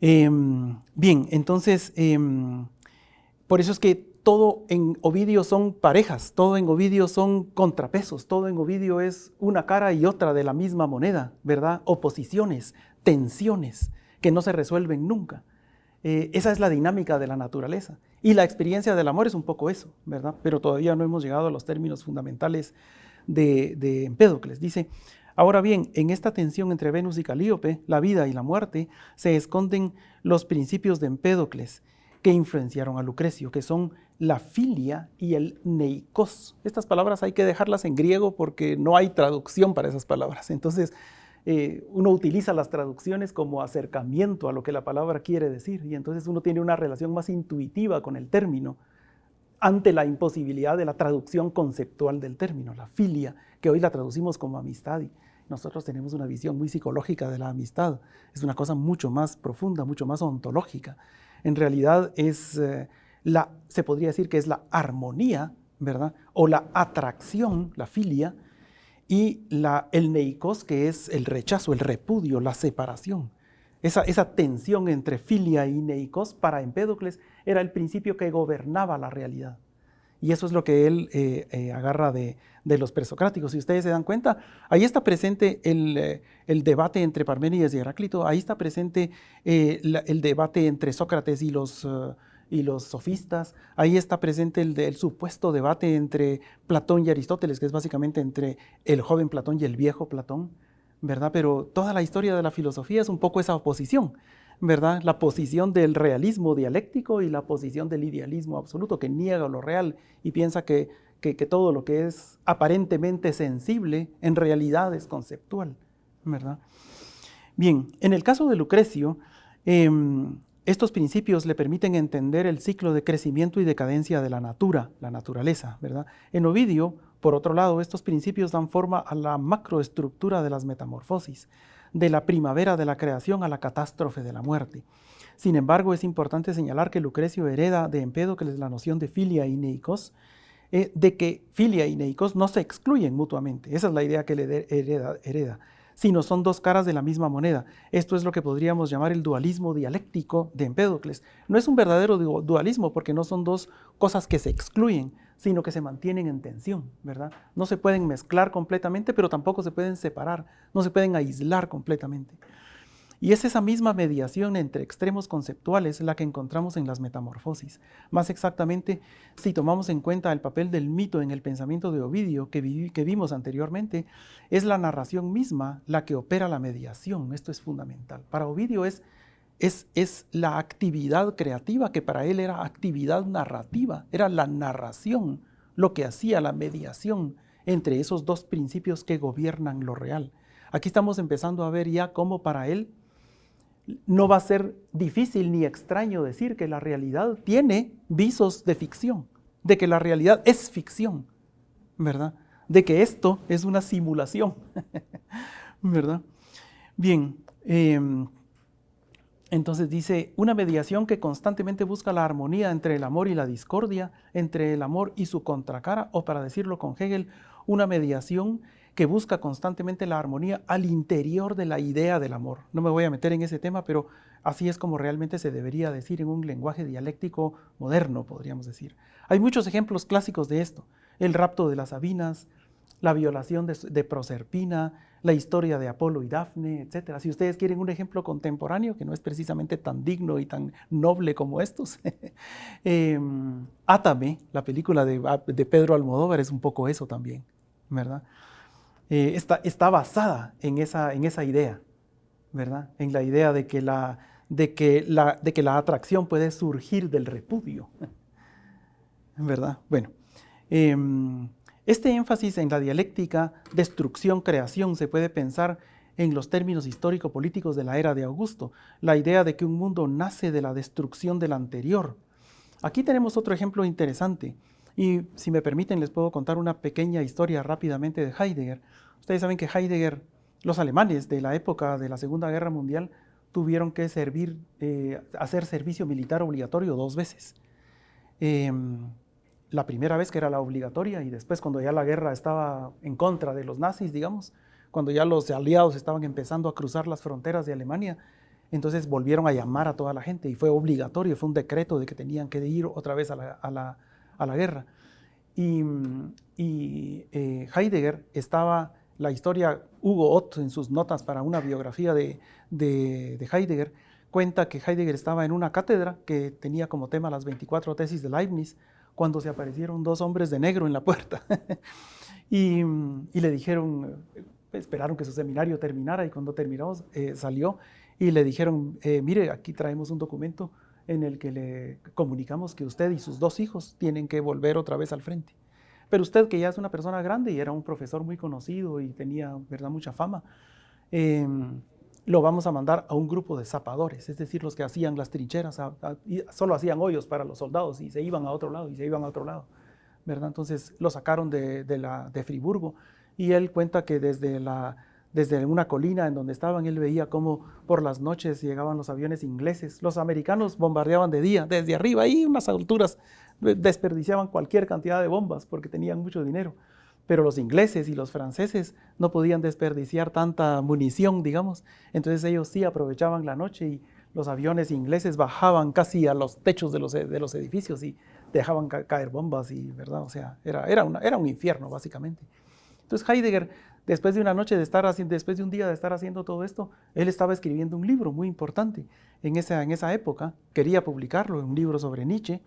Em, bien, entonces, em, por eso es que todo en Ovidio son parejas, todo en Ovidio son contrapesos, todo en Ovidio es una cara y otra de la misma moneda, ¿verdad? Oposiciones, tensiones que no se resuelven nunca. Eh, esa es la dinámica de la naturaleza. Y la experiencia del amor es un poco eso, ¿verdad? Pero todavía no hemos llegado a los términos fundamentales de, de Empédocles. Dice, ahora bien, en esta tensión entre Venus y Calíope, la vida y la muerte, se esconden los principios de Empédocles que influenciaron a Lucrecio, que son la filia y el neikos. Estas palabras hay que dejarlas en griego porque no hay traducción para esas palabras. Entonces, eh, uno utiliza las traducciones como acercamiento a lo que la palabra quiere decir y entonces uno tiene una relación más intuitiva con el término ante la imposibilidad de la traducción conceptual del término, la filia, que hoy la traducimos como amistad y nosotros tenemos una visión muy psicológica de la amistad, es una cosa mucho más profunda, mucho más ontológica. En realidad es eh, la, se podría decir que es la armonía, ¿verdad? O la atracción, la filia, y la, el neikos, que es el rechazo, el repudio, la separación. Esa, esa tensión entre filia y neikos para Empédocles era el principio que gobernaba la realidad. Y eso es lo que él eh, eh, agarra de, de, los presocráticos. Si ustedes se dan cuenta, ahí está presente el, eh, el debate entre Parménides y Heráclito, ahí está presente el debate entre Sócrates y los y los sofistas. Ahí está presente el, supuesto debate entre Platón y Aristóteles, que es básicamente entre el joven Platón y el viejo Platón, ¿verdad? Pero toda la historia de la filosofía es un poco esa oposición, ¿verdad? La posición del realismo dialéctico y la posición del idealismo absoluto, que niega lo real y piensa que, que, todo lo que es aparentemente sensible en realidad es conceptual, ¿verdad? Bien, en el caso de Lucrecio, em, estos principios le permiten entender el ciclo de crecimiento y decadencia de la natura, la naturaleza, ¿verdad? En Ovidio, por otro lado, estos principios dan forma a la macroestructura de las metamorfosis, de la primavera de la creación a la catástrofe de la muerte. Sin embargo, es importante señalar que Lucrecio hereda de Empédocles la noción de filia y neikos, eh, de que filia y neikos no se excluyen mutuamente. Esa es la idea que le hereda sino son dos caras de la misma moneda. Esto es lo que podríamos llamar el dualismo dialéctico de Empédocles. No es un verdadero dualismo porque no son dos cosas que se excluyen, sino que se mantienen en tensión, ¿verdad? No se pueden mezclar completamente, pero tampoco se pueden separar, no se pueden aislar completamente. Y es esa misma mediación entre extremos conceptuales la que encontramos en las metamorfosis. Más exactamente, si tomamos en cuenta el papel del mito en el pensamiento de Ovidio que, vimos anteriormente, es la narración misma la que opera la mediación. Esto es fundamental. Para Ovidio es, es, es la actividad creativa que para él era actividad narrativa, era la narración lo que hacía la mediación entre esos dos principios que gobiernan lo real. Aquí estamos empezando a ver ya cómo para él no va a ser difícil ni extraño decir que la realidad tiene visos de ficción, de que la realidad es ficción, ¿verdad? De que esto es una simulación, ¿verdad? Bien, em, entonces dice, una mediación que constantemente busca la armonía entre el amor y la discordia, entre el amor y su contracara, o para decirlo con Hegel, una mediación que busca constantemente la armonía al interior de la idea del amor. No me voy a meter en ese tema, pero así es como realmente se debería decir en un lenguaje dialéctico moderno, podríamos decir. Hay muchos ejemplos clásicos de esto. El rapto de las Sabinas, la violación de, Proserpina, la historia de Apolo y Dafne, etc. Si ustedes quieren un ejemplo contemporáneo, que no es precisamente tan digno y tan noble como estos, eh, Átame, la película de, de Pedro Almodóvar, es un poco eso también, ¿verdad? Eh, está, basada en esa, en esa idea, ¿verdad? En la idea de que la, de que la, de que la atracción puede surgir del repudio, ¿verdad? Bueno, em, este énfasis en la dialéctica destrucción-creación se puede pensar en los términos histórico-políticos de la era de Augusto, la idea de que un mundo nace de la destrucción del anterior. Aquí tenemos otro ejemplo interesante. Y si me permiten, les puedo contar una pequeña historia rápidamente de Heidegger. Ustedes saben que Heidegger, los alemanes de la época de la Segunda Guerra Mundial, tuvieron que eh, hacer servicio militar obligatorio dos veces. Em, la primera vez que era la obligatoria y después cuando ya la guerra estaba en contra de los nazis, digamos, cuando ya los aliados estaban empezando a cruzar las fronteras de Alemania, entonces volvieron a llamar a toda la gente y fue obligatorio, fue un decreto de que tenían que ir otra vez a la guerra. Y, eh, Heidegger estaba, la historia, Hugo Ott en sus notas para una biografía de, Heidegger, cuenta que Heidegger estaba en una cátedra que tenía como tema las 24 tesis de Leibniz, cuando se aparecieron dos hombres de negro en la puerta. y, le dijeron, esperaron que su seminario terminara y cuando terminó eh, salió y le dijeron, eh, mire, aquí traemos un documento en el que le comunicamos que usted y sus dos hijos tienen que volver otra vez al frente. Pero usted, que ya es una persona grande y era un profesor muy conocido y tenía ¿verdad? mucha fama, em, lo vamos a mandar a un grupo de zapadores, es decir, los que hacían las trincheras, solo hacían hoyos para los soldados y se iban a otro lado y se iban a otro lado. ¿verdad? Entonces lo sacaron de, la, de Friburgo y él cuenta que desde la desde una colina en donde estaban, él veía cómo por las noches llegaban los aviones ingleses. Los americanos bombardeaban de día, desde arriba, ahí unas alturas, desperdiciaban cualquier cantidad de bombas porque tenían mucho dinero. Pero los ingleses y los franceses no podían desperdiciar tanta munición, digamos. Entonces ellos sí aprovechaban la noche y los aviones ingleses bajaban casi a los techos de los, de los edificios y dejaban caer bombas y, ¿verdad? O sea, era, era, una, era un infierno, básicamente. Entonces Heidegger Después de una noche de estar después de un día de estar haciendo todo esto, él estaba escribiendo un libro muy importante en esa, en esa época, quería publicarlo, un libro sobre Nietzsche,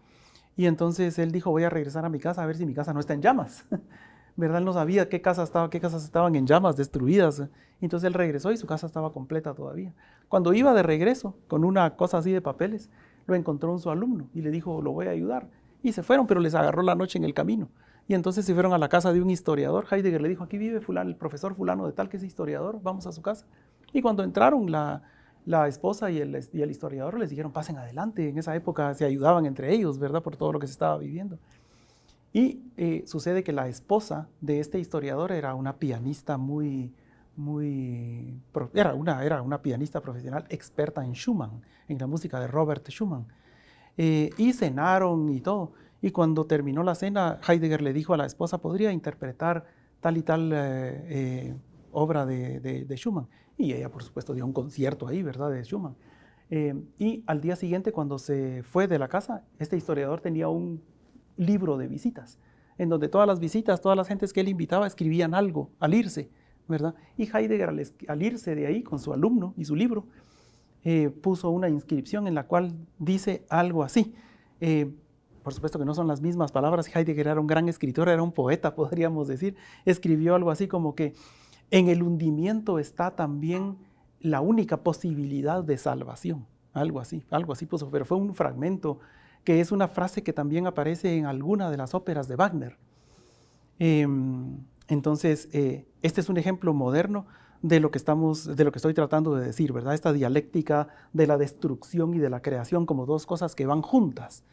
y entonces él dijo, voy a regresar a mi casa a ver si mi casa no está en llamas. ¿Verdad? Él no sabía qué, casa estaba, qué casas estaban en llamas, destruidas. Entonces él regresó y su casa estaba completa todavía. Cuando iba de regreso con una cosa así de papeles, lo encontró un su alumno y le dijo, lo voy a ayudar. Y se fueron, pero les agarró la noche en el camino. Y entonces se fueron a la casa de un historiador. Heidegger le dijo, aquí vive fulano, el profesor fulano de tal que es historiador, vamos a su casa. Y cuando entraron la, esposa y el, el, historiador les dijeron, pasen adelante. En esa época se ayudaban entre ellos, ¿verdad? Por todo lo que se estaba viviendo. Y eh, sucede que la esposa de este historiador era una pianista muy, muy, era una, era una pianista profesional experta en Schumann, en la música de Robert Schumann. Eh, y cenaron y todo. Y cuando terminó la cena, Heidegger le dijo a la esposa, ¿podría interpretar tal y tal eh, eh, obra de, Schumann? Y ella, por supuesto, dio un concierto ahí, ¿verdad?, de Schumann. Eh, y al día siguiente, cuando se fue de la casa, este historiador tenía un libro de visitas, en donde todas las visitas, todas las gentes que él invitaba escribían algo al irse, ¿verdad? Y Heidegger, al, irse de ahí con su alumno y su libro, puso una inscripción en la cual dice algo así por supuesto que no son las mismas palabras, Heidegger era un gran escritor, era un poeta, podríamos decir, escribió algo así como que en el hundimiento está también la única posibilidad de salvación, algo así, algo así puso, pero fue un fragmento que es una frase que también aparece en alguna de las óperas de Wagner. Em, entonces, eh, este es un ejemplo moderno de lo que estamos, de lo que estoy tratando de decir, ¿verdad? Esta dialéctica de la destrucción y de la creación como dos cosas que van juntas.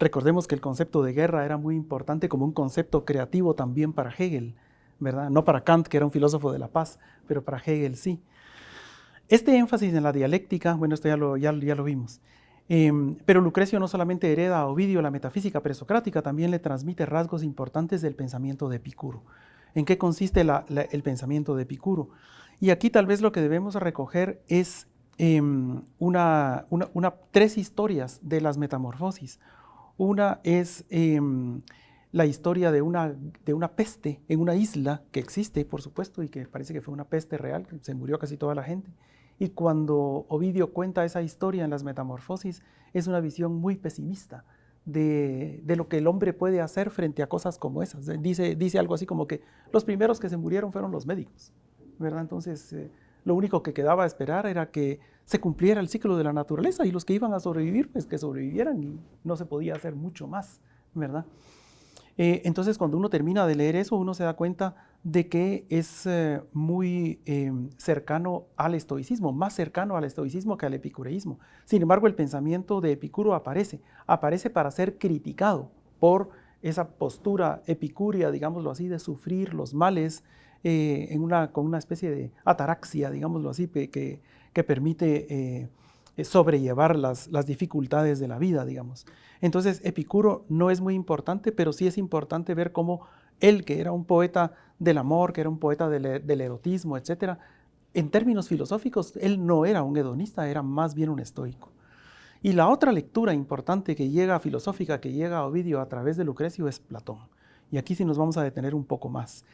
Recordemos que el concepto de guerra era muy importante como un concepto creativo también para Hegel, ¿verdad? No para Kant, que era un filósofo de la paz, pero para Hegel sí. Este énfasis en la dialéctica, bueno, esto ya lo, ya, ya lo vimos. Em, pero Lucrecio no solamente hereda a Ovidio la metafísica presocrática, también le transmite rasgos importantes del pensamiento de Epicuro. ¿En qué consiste el pensamiento de Epicuro? Y aquí tal vez lo que debemos recoger es em, una, tres historias de las metamorfosis. Una es em, la historia de una, de una peste en una isla que existe, por supuesto, y que parece que fue una peste real, que se murió casi toda la gente. Y cuando Ovidio cuenta esa historia en las Metamorfosis, es una visión muy pesimista de, lo que el hombre puede hacer frente a cosas como esas. Dice, dice algo así como que los primeros que se murieron fueron los médicos, ¿verdad? Entonces, eh, lo único que quedaba esperar era que se cumpliera el ciclo de la naturaleza y los que iban a sobrevivir, pues que sobrevivieran y no se podía hacer mucho más, ¿verdad? Eh, entonces, cuando uno termina de leer eso, uno se da cuenta de que es eh, muy em, cercano al estoicismo, más cercano al estoicismo que al epicureísmo. Sin embargo, el pensamiento de Epicuro aparece, aparece para ser criticado por esa postura epicúrea, digámoslo así, de sufrir los males eh, en una, con una especie de ataraxia, digámoslo así, que, que permite eh, sobrellevar las, dificultades de la vida, digamos. Entonces, Epicuro no es muy importante, pero sí es importante ver cómo él, que era un poeta del amor, que era un poeta del, del erotismo, etc., en términos filosóficos, él no era un hedonista, era más bien un estoico. Y la otra lectura importante que llega filosófica, que llega a Ovidio a través de Lucrecio, es Platón. Y aquí sí nos vamos a detener un poco más.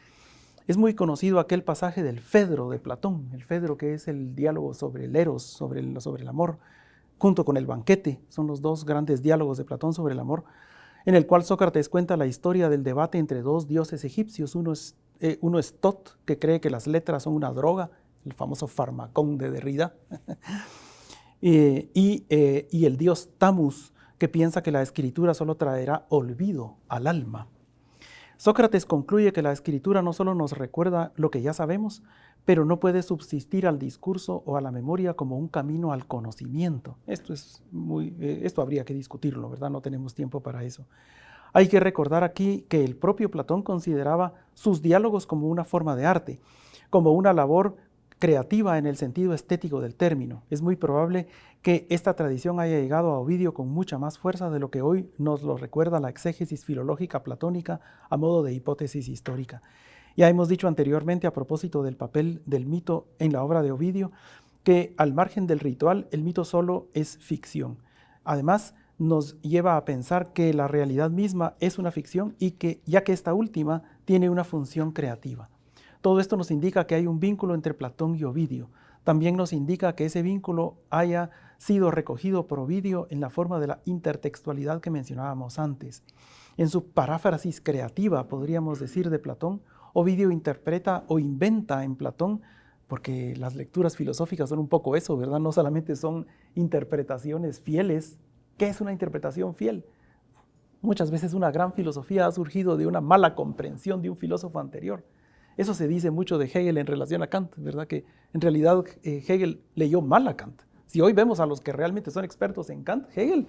Es muy conocido aquel pasaje del Fedro de Platón, el Fedro que es el diálogo sobre el eros, sobre el, amor, junto con el banquete, son los dos grandes diálogos de Platón sobre el amor, en el cual Sócrates cuenta la historia del debate entre dos dioses egipcios. Uno es, eh, Tot, que cree que las letras son una droga, el famoso farmacón de Derrida, y, eh, y el dios Tamus, que piensa que la escritura solo traerá olvido al alma. Sócrates concluye que la escritura no solo nos recuerda lo que ya sabemos, pero no puede subsistir al discurso o a la memoria como un camino al conocimiento. Esto, es muy, eh, esto habría que discutirlo, ¿verdad? No tenemos tiempo para eso. Hay que recordar aquí que el propio Platón consideraba sus diálogos como una forma de arte, como una labor creativa en el sentido estético del término. Es muy probable que esta tradición haya llegado a Ovidio con mucha más fuerza de lo que hoy nos lo recuerda la exégesis filológica platónica a modo de hipótesis histórica. Ya hemos dicho anteriormente a propósito del papel del mito en la obra de Ovidio, que al margen del ritual, el mito solo es ficción. Además, nos lleva a pensar que la realidad misma es una ficción y que, ya que esta última tiene una función creativa. Todo esto nos indica que hay un vínculo entre Platón y Ovidio. También nos indica que ese vínculo haya sido recogido por Ovidio en la forma de la intertextualidad que mencionábamos antes. En su paráfrasis creativa, podríamos decir, de Platón, Ovidio interpreta o inventa en Platón, porque las lecturas filosóficas son un poco eso, ¿verdad? No solamente son interpretaciones fieles. ¿Qué es una interpretación fiel? Muchas veces una gran filosofía ha surgido de una mala comprensión de un filósofo anterior. Eso se dice mucho de Hegel en relación a Kant, ¿verdad? Que en realidad eh, Hegel leyó mal a Kant. Si hoy vemos a los que realmente son expertos en Kant, Hegel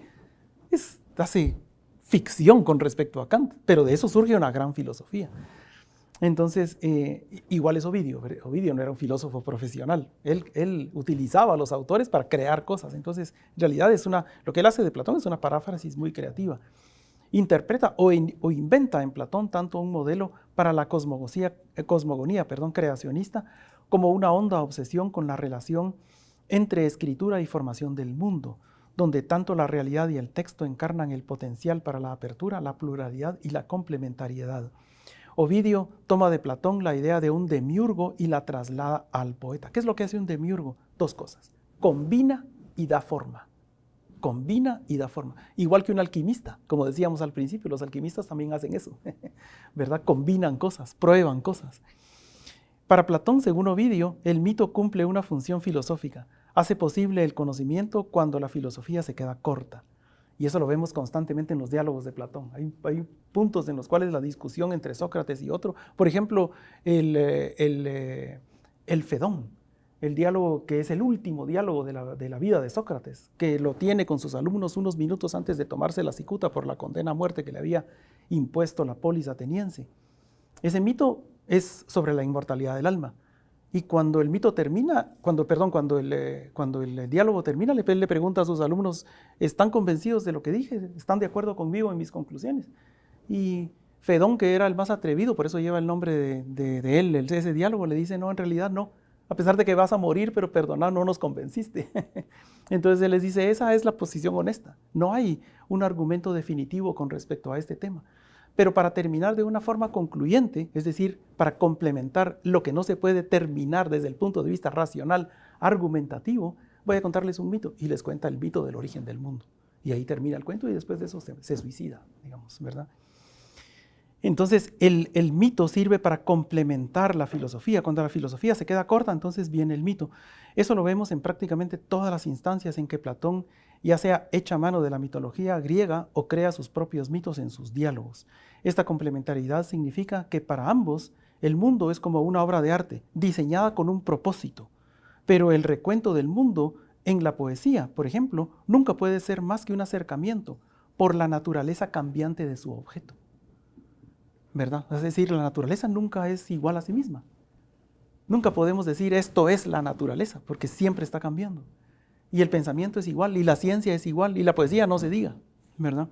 es, hace ficción con respecto a Kant, pero de eso surge una gran filosofía. Entonces, eh, igual es Ovidio. Ovidio no era un filósofo profesional. Él, utilizaba a los autores para crear cosas. Entonces, en realidad es una, lo que él hace de Platón es una paráfrasis muy creativa. Interpreta o inventa en Platón tanto un modelo para la cosmogonía, eh, cosmogonía perdón, creacionista como una honda obsesión con la relación entre escritura y formación del mundo, donde tanto la realidad y el texto encarnan el potencial para la apertura, la pluralidad y la complementariedad. Ovidio toma de Platón la idea de un demiurgo y la traslada al poeta. ¿Qué es lo que hace un demiurgo? Dos cosas. Combina y da forma. Combina y da forma. Igual que un alquimista, como decíamos al principio, los alquimistas también hacen eso, ¿verdad? Combinan cosas, prueban cosas. Para Platón, según Ovidio, el mito cumple una función filosófica. Hace posible el conocimiento cuando la filosofía se queda corta. Y eso lo vemos constantemente en los diálogos de Platón. Hay, puntos en los cuales la discusión entre Sócrates y otro, por ejemplo, el, eh, eh, el, Fedón, el diálogo que es el último diálogo de la, de la, vida de Sócrates, que lo tiene con sus alumnos unos minutos antes de tomarse la cicuta por la condena a muerte que le había impuesto la polis ateniense. Ese mito es sobre la inmortalidad del alma. Y cuando el mito termina, cuando, perdón, cuando el, eh, cuando el diálogo termina, le, le, pregunta a sus alumnos, ¿están convencidos de lo que dije? ¿Están de acuerdo conmigo en mis conclusiones? Y Fedón, que era el más atrevido, por eso lleva el nombre de, de, él, ese diálogo, le dice, no, en realidad no, a pesar de que vas a morir, pero perdonar, no nos convenciste. Entonces él les dice, esa es la posición honesta, no hay un argumento definitivo con respecto a este tema. Pero para terminar de una forma concluyente, es decir, para complementar lo que no se puede terminar desde el punto de vista racional, argumentativo, voy a contarles un mito y les cuenta el mito del origen del mundo. Y ahí termina el cuento y después de eso se, se suicida, digamos, ¿verdad? Entonces, el, mito sirve para complementar la filosofía. Cuando la filosofía se queda corta, entonces viene el mito. Eso lo vemos en prácticamente todas las instancias en que Platón, ya sea echa mano de la mitología griega o crea sus propios mitos en sus diálogos. Esta complementariedad significa que para ambos el mundo es como una obra de arte, diseñada con un propósito. Pero el recuento del mundo en la poesía, por ejemplo, nunca puede ser más que un acercamiento por la naturaleza cambiante de su objeto. ¿Verdad? Es decir, la naturaleza nunca es igual a sí misma. Nunca podemos decir esto es la naturaleza, porque siempre está cambiando. Y el pensamiento es igual, y la ciencia es igual, y la poesía no se diga, ¿verdad?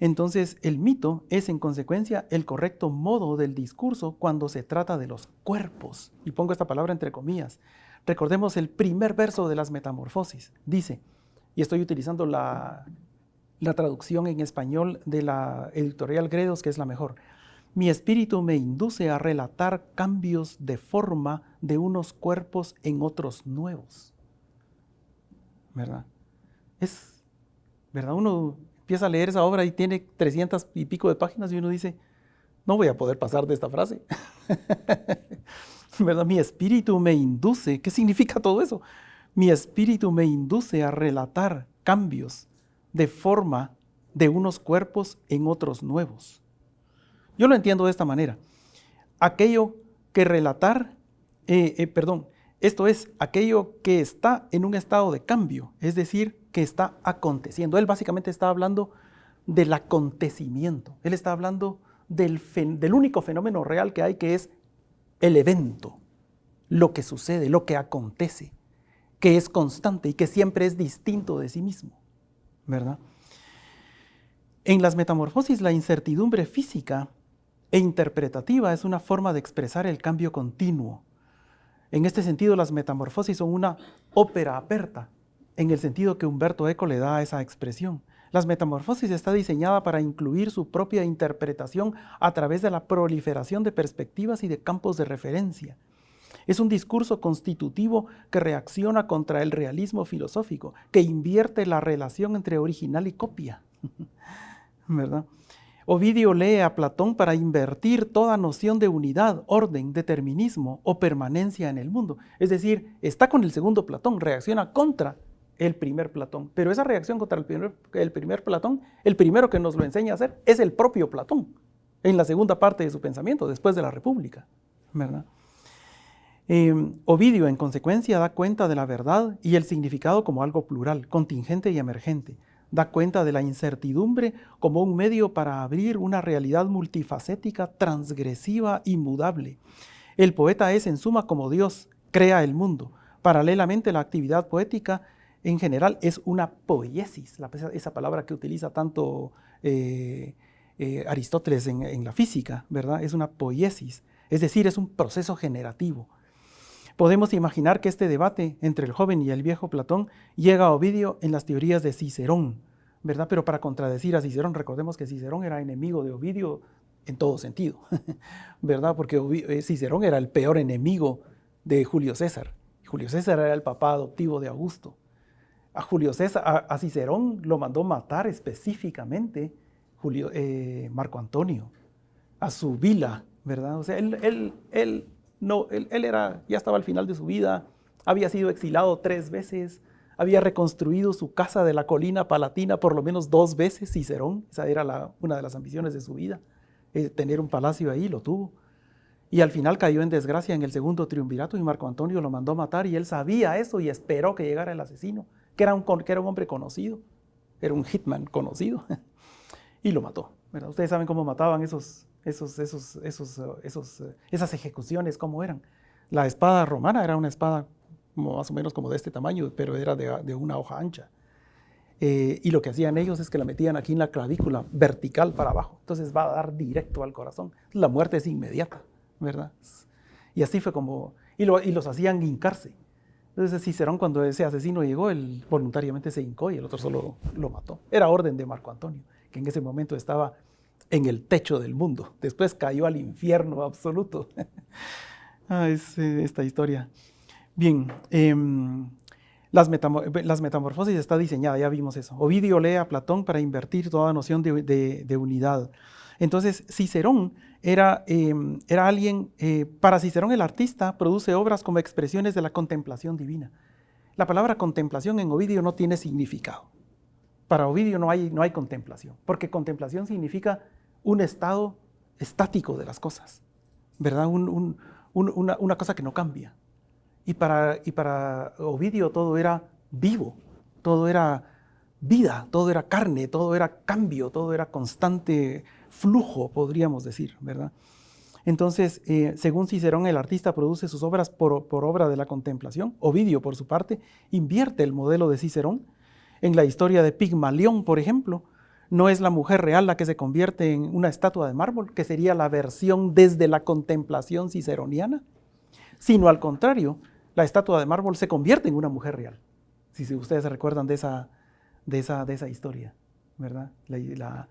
Entonces, el mito es en consecuencia el correcto modo del discurso cuando se trata de los cuerpos. Y pongo esta palabra entre comillas. Recordemos el primer verso de las Metamorfosis. Dice, y estoy utilizando la, la traducción en español de la editorial Gredos, que es la mejor. Mi espíritu me induce a relatar cambios de forma de unos cuerpos en otros nuevos. ¿Verdad? Es, ¿verdad? Uno empieza a leer esa obra y tiene 300 y pico de páginas y uno dice, no voy a poder pasar de esta frase. ¿Verdad? Mi espíritu me induce. ¿Qué significa todo eso? Mi espíritu me induce a relatar cambios de forma de unos cuerpos en otros nuevos. Yo lo entiendo de esta manera. Aquello que relatar, eh, eh, perdón, esto es aquello que está en un estado de cambio, es decir, que está aconteciendo. Él básicamente está hablando del acontecimiento. Él está hablando del, del único fenómeno real que hay, que es el evento, lo que sucede, lo que acontece, que es constante y que siempre es distinto de sí mismo, ¿verdad? En las metamorfosis, la incertidumbre física e interpretativa es una forma de expresar el cambio continuo. En este sentido, las metamorfosis son una ópera aperta, en el sentido que Humberto Eco le da a esa expresión. Las metamorfosis está diseñada para incluir su propia interpretación a través de la proliferación de perspectivas y de campos de referencia. Es un discurso constitutivo que reacciona contra el realismo filosófico, que invierte la relación entre original y copia. ¿Verdad? Ovidio lee a Platón para invertir toda noción de unidad, orden, determinismo o permanencia en el mundo. Es decir, está con el segundo Platón, reacciona contra el primer Platón. Pero esa reacción contra el primer, Platón, el primero que nos lo enseña a hacer es el propio Platón, en la segunda parte de su pensamiento, después de la República. Em, Ovidio, en consecuencia, da cuenta de la verdad y el significado como algo plural, contingente y emergente da cuenta de la incertidumbre como un medio para abrir una realidad multifacética, transgresiva y mudable. El poeta es en suma como Dios, crea el mundo. Paralelamente la actividad poética en general es una poiesis, esa palabra que utiliza tanto eh, eh, Aristóteles en, en, la física, ¿verdad? Es una poiesis, es decir, es un proceso generativo. Podemos imaginar que este debate entre el joven y el viejo Platón llega a Ovidio en las teorías de Cicerón, ¿verdad? Pero para contradecir a Cicerón, recordemos que Cicerón era enemigo de Ovidio en todo sentido, ¿verdad? Porque eh, Cicerón era el peor enemigo de Julio César. Julio César era el papá adoptivo de Augusto. A Julio César, a, Cicerón lo mandó matar específicamente Julio, eh, Marco Antonio, a su vila, ¿verdad? O sea, él, él, él no, él, era, ya estaba al final de su vida, había sido exilado tres veces, había reconstruido su casa de la colina palatina por lo menos dos veces, Cicerón, esa era una de las ambiciones de su vida, eh, tener un palacio ahí, lo tuvo. Y al final cayó en desgracia en el segundo triunvirato y Marco Antonio lo mandó matar y él sabía eso y esperó que llegara el asesino, que era un, que era un hombre conocido, era un hitman conocido, y lo mató. Ustedes saben cómo mataban esos, esos, esos, esos, esos, esas ejecuciones, cómo eran. La espada romana era una espada más o menos como de este tamaño, pero era de, una hoja ancha. Eh, y lo que hacían ellos es que la metían aquí en la clavícula, vertical para abajo. Entonces va a dar directo al corazón. La muerte es inmediata, ¿verdad? Y así fue como... Y, y los hacían hincarse. Entonces Cicerón cuando ese asesino llegó, él voluntariamente se hincó y el otro solo lo mató. Era orden de Marco Antonio, que en ese momento estaba en el techo del mundo. Después cayó al infierno absoluto. ah, es eh, esta historia. Bien, em, las, metamorfosis está diseñada, ya vimos eso. Ovidio lee a Platón para invertir toda noción de, unidad. Entonces, Cicerón era, em, era alguien, eh, para Cicerón el artista produce obras como expresiones de la contemplación divina. La palabra contemplación en Ovidio no tiene significado. Para Ovidio no hay, no hay contemplación, porque contemplación significa un estado estático de las cosas, ¿verdad? una, una cosa que no cambia. Y para, y para Ovidio todo era vivo, todo era vida, todo era carne, todo era cambio, todo era constante flujo, podríamos decir, ¿verdad? Entonces, eh, según Cicerón, el artista produce sus obras por, obra de la contemplación. Ovidio, por su parte, invierte el modelo de Cicerón. En la historia de Pigmalión, por ejemplo, no es la mujer real la que se convierte en una estatua de mármol, que sería la versión desde la contemplación ciceroniana, sino al contrario, la estatua de mármol se convierte en una mujer real. Si ustedes se recuerdan de esa, de esa, de esa historia, ¿verdad? La,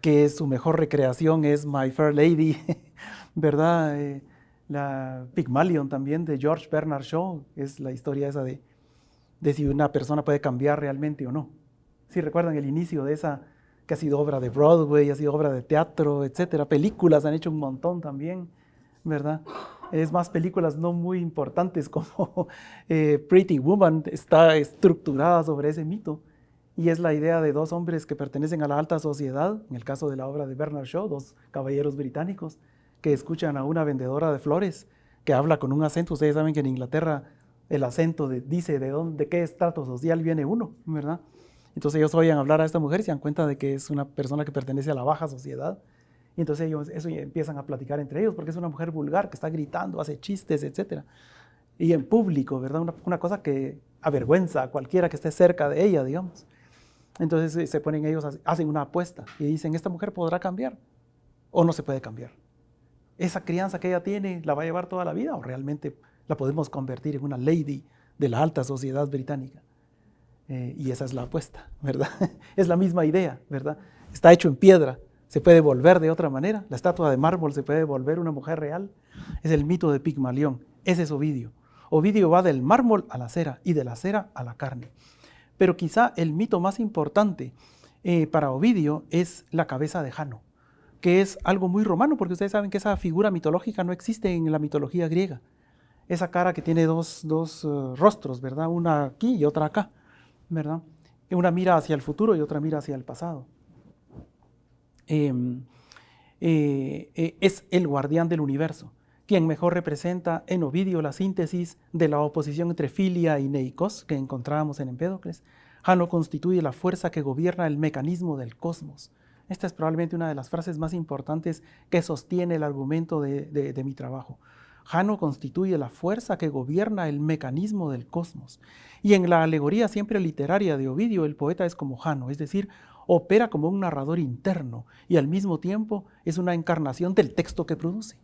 que su mejor recreación es My Fair Lady, ¿verdad? Eh, la Pygmalion también de George Bernard Shaw, es la historia esa de, de si una persona puede cambiar realmente o no. Si recuerdan el inicio de esa, que ha sido obra de Broadway, ha sido obra de teatro, etcétera, películas han hecho un montón también, ¿verdad? es más películas no muy importantes como eh, Pretty Woman está estructurada sobre ese mito y es la idea de dos hombres que pertenecen a la alta sociedad, en el caso de la obra de Bernard Shaw, dos caballeros británicos que escuchan a una vendedora de flores que habla con un acento. Ustedes saben que en Inglaterra el acento dice de, dónde, de qué estrato social viene uno, ¿verdad? Entonces ellos oyen hablar a esta mujer y se dan cuenta de que es una persona que pertenece a la baja sociedad y entonces ellos eso empiezan a platicar entre ellos porque es una mujer vulgar que está gritando, hace chistes, etc. Y en público, ¿verdad? Una, cosa que avergüenza a cualquiera que esté cerca de ella, digamos. Entonces eh, se ponen ellos, hacen una apuesta y dicen, ¿esta mujer podrá cambiar o no se puede cambiar? ¿Esa crianza que ella tiene la va a llevar toda la vida o realmente la podemos convertir en una lady de la alta sociedad británica? Eh, y esa es la apuesta, ¿verdad? es la misma idea, ¿verdad? Está hecho en piedra, se puede volver de otra manera. La estatua de mármol se puede volver una mujer real. Es el mito de Pigmalión. Ese es Ovidio. Ovidio va del mármol a la cera y de la cera a la carne. Pero quizá el mito más importante eh, para Ovidio es la cabeza de Jano, que es algo muy romano, porque ustedes saben que esa figura mitológica no existe en la mitología griega. Esa cara que tiene dos, eh, rostros, ¿verdad? Una aquí y otra acá, ¿verdad? Una mira hacia el futuro y otra mira hacia el pasado. Em, eh, eh, es el guardián del universo, quien mejor representa en Ovidio la síntesis de la oposición entre filia y neikos que encontrábamos en Empédocles. Jano constituye la fuerza que gobierna el mecanismo del cosmos. Esta es probablemente una de las frases más importantes que sostiene el argumento de, mi trabajo. Jano constituye la fuerza que gobierna el mecanismo del cosmos. Y en la alegoría siempre literaria de Ovidio, el poeta es como Jano, es decir, opera como un narrador interno y al mismo tiempo es una encarnación del texto que produce.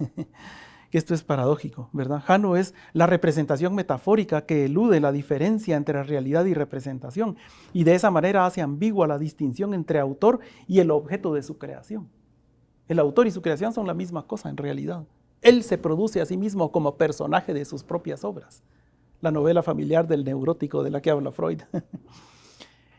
Esto es paradójico, ¿verdad? Jano es la representación metafórica que elude la diferencia entre realidad y representación y de esa manera hace ambigua la distinción entre autor y el objeto de su creación. El autor y su creación son la misma cosa en realidad. Él se produce a sí mismo como personaje de sus propias obras. La novela familiar del neurótico de la que habla Freud.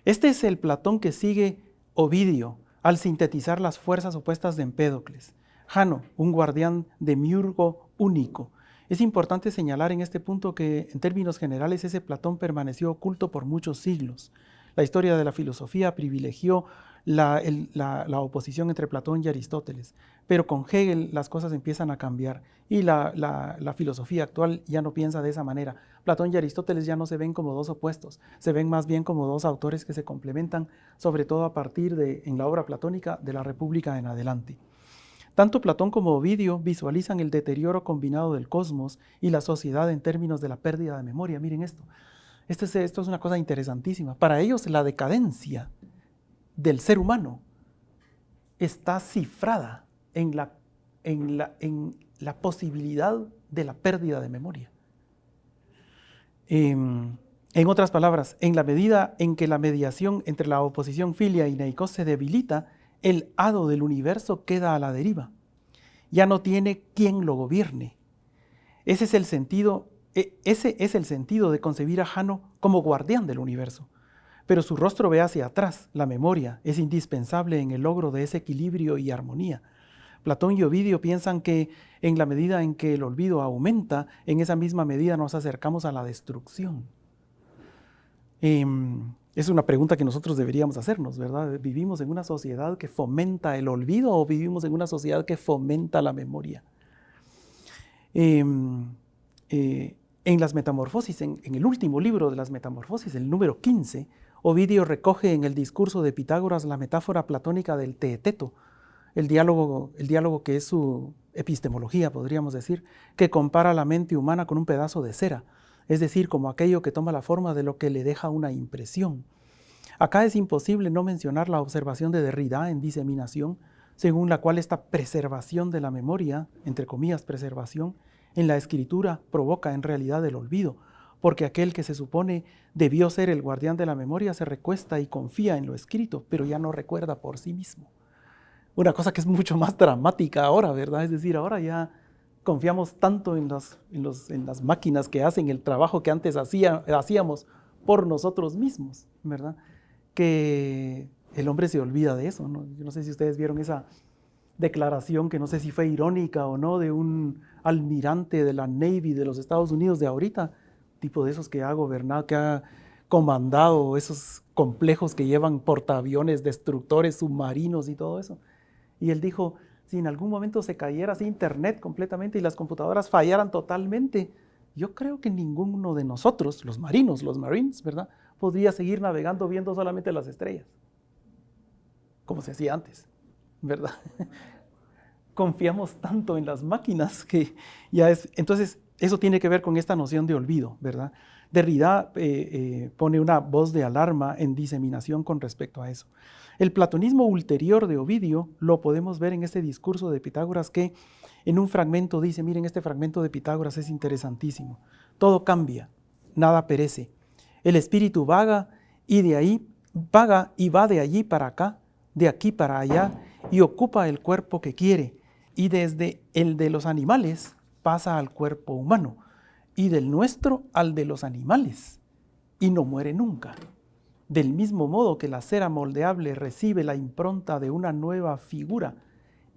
Este es el Platón que sigue Ovidio al sintetizar las fuerzas opuestas de Empédocles. Jano, un guardián de miurgo único. Es importante señalar en este punto que, en términos generales, ese Platón permaneció oculto por muchos siglos. La historia de la filosofía privilegió la, oposición entre Platón y Aristóteles, pero con Hegel las cosas empiezan a cambiar y la, filosofía actual ya no piensa de esa manera. Platón y Aristóteles ya no se ven como dos opuestos, se ven más bien como dos autores que se complementan, sobre todo a partir de, en la obra platónica, de la República en adelante. Tanto Platón como Ovidio visualizan el deterioro combinado del cosmos y la sociedad en términos de la pérdida de memoria. Miren esto. Esto es, esto es una cosa interesantísima. Para ellos la decadencia del ser humano está cifrada en la, en la, en la posibilidad de la pérdida de memoria. Em, en otras palabras, en la medida en que la mediación entre la oposición filia y neicos se debilita, el hado del universo queda a la deriva. Ya no tiene quien lo gobierne. Ese es el sentido, e, ese es el sentido de concebir a Jano como guardián del universo. Pero su rostro ve hacia atrás, la memoria es indispensable en el logro de ese equilibrio y armonía. Platón y Ovidio piensan que en la medida en que el olvido aumenta, en esa misma medida nos acercamos a la destrucción. Em, es una pregunta que nosotros deberíamos hacernos, ¿verdad? ¿Vivimos en una sociedad que fomenta el olvido o vivimos en una sociedad que fomenta la memoria? Em, eh, en las metamorfosis, en, el último libro de las metamorfosis, el número 15, Ovidio recoge en el discurso de Pitágoras la metáfora platónica del teeteto, el diálogo, el diálogo que es su epistemología, podríamos decir, que compara la mente humana con un pedazo de cera es decir, como aquello que toma la forma de lo que le deja una impresión. Acá es imposible no mencionar la observación de Derrida en diseminación, según la cual esta preservación de la memoria, entre comillas preservación, en la escritura provoca en realidad el olvido, porque aquel que se supone debió ser el guardián de la memoria se recuesta y confía en lo escrito, pero ya no recuerda por sí mismo. Una cosa que es mucho más dramática ahora, ¿verdad? Es decir, ahora ya confiamos tanto en, en, las máquinas que hacen el trabajo que antes hacía, hacíamos por nosotros mismos, ¿verdad? Que el hombre se olvida de eso. ¿no? Yo no sé si ustedes vieron esa declaración que no sé si fue irónica o no de un almirante de la Navy de los Estados Unidos de ahorita, tipo de esos que ha gobernado, que ha comandado esos complejos que llevan portaaviones, destructores, submarinos y todo eso. Y él dijo, si en algún momento se cayera así internet completamente y las computadoras fallaran totalmente, yo creo que ninguno de nosotros, los marinos, los marines, ¿verdad? Podría seguir navegando viendo solamente las estrellas, como se hacía antes, ¿verdad? Confiamos tanto en las máquinas que ya es... Entonces, eso tiene que ver con esta noción de olvido, ¿verdad? Derrida eh, eh, pone una voz de alarma en diseminación con respecto a eso. El platonismo ulterior de Ovidio lo podemos ver en este discurso de Pitágoras que en un fragmento dice, miren, este fragmento de Pitágoras es interesantísimo. Todo cambia, nada perece. El espíritu vaga y de ahí vaga y va de allí para acá, de aquí para allá y ocupa el cuerpo que quiere y desde el de los animales pasa al cuerpo humano y del nuestro al de los animales y no muere nunca. Del mismo modo que la cera moldeable recibe la impronta de una nueva figura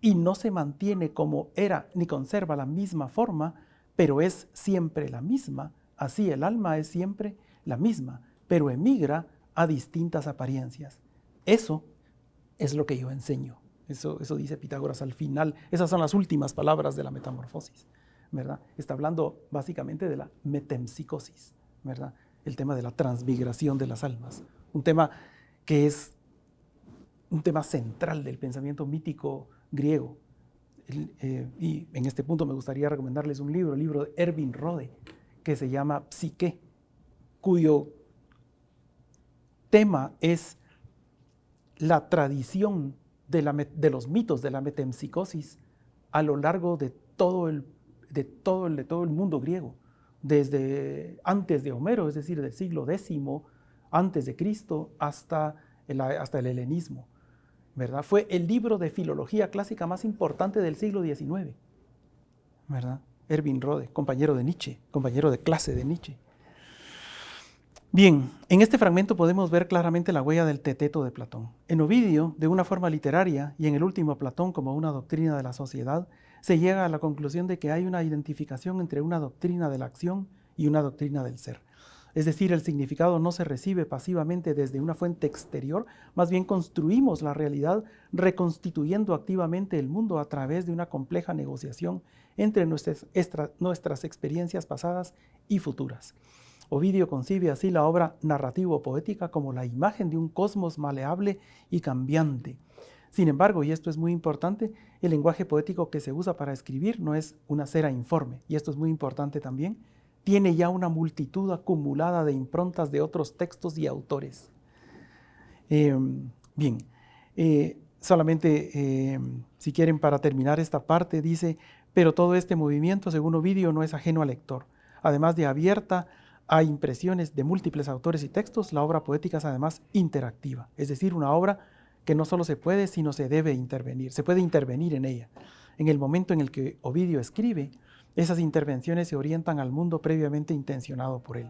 y no se mantiene como era ni conserva la misma forma, pero es siempre la misma, así el alma es siempre la misma, pero emigra a distintas apariencias. Eso es lo que yo enseño. Eso, eso dice Pitágoras al final. Esas son las últimas palabras de la metamorfosis, ¿verdad? Está hablando básicamente de la metempsicosis, ¿verdad? El tema de la transmigración de las almas un tema que es un tema central del pensamiento mítico griego. Eh, y en este punto me gustaría recomendarles un libro, el libro de Erwin Rode, que se llama Psique, cuyo tema es la tradición de, de, los mitos de la metempsicosis a lo largo de todo, el, de, todo el, de todo el mundo griego, desde antes de Homero, es decir, del siglo X antes de Cristo hasta el, hasta el helenismo. ¿verdad? Fue el libro de filología clásica más importante del siglo XIX. ¿verdad? Erwin Rode, compañero de Nietzsche, compañero de clase de Nietzsche. Bien, en este fragmento podemos ver claramente la huella del teteto de Platón. En Ovidio, de una forma literaria, y en el último Platón como una doctrina de la sociedad, se llega a la conclusión de que hay una identificación entre una doctrina de la acción y una doctrina del ser. Es decir, el significado no se recibe pasivamente desde una fuente exterior, más bien construimos la realidad reconstituyendo activamente el mundo a través de una compleja negociación entre nuestras, experiencias pasadas y futuras. Ovidio concibe así la obra narrativo-poética como la imagen de un cosmos maleable y cambiante. Sin embargo, y esto es muy importante, el lenguaje poético que se usa para escribir no es una cera informe, y esto es muy importante también, tiene ya una multitud acumulada de improntas de otros textos y autores. Em, bien, eh, solamente em, si quieren para terminar esta parte, dice, pero todo este movimiento, según Ovidio, no es ajeno al lector. Además de abierta a impresiones de múltiples autores y textos, la obra poética es además interactiva, es decir, una obra que no solo se puede, sino se debe intervenir, se puede intervenir en ella. En el momento en el que Ovidio escribe, esas intervenciones se orientan al mundo previamente intencionado por él.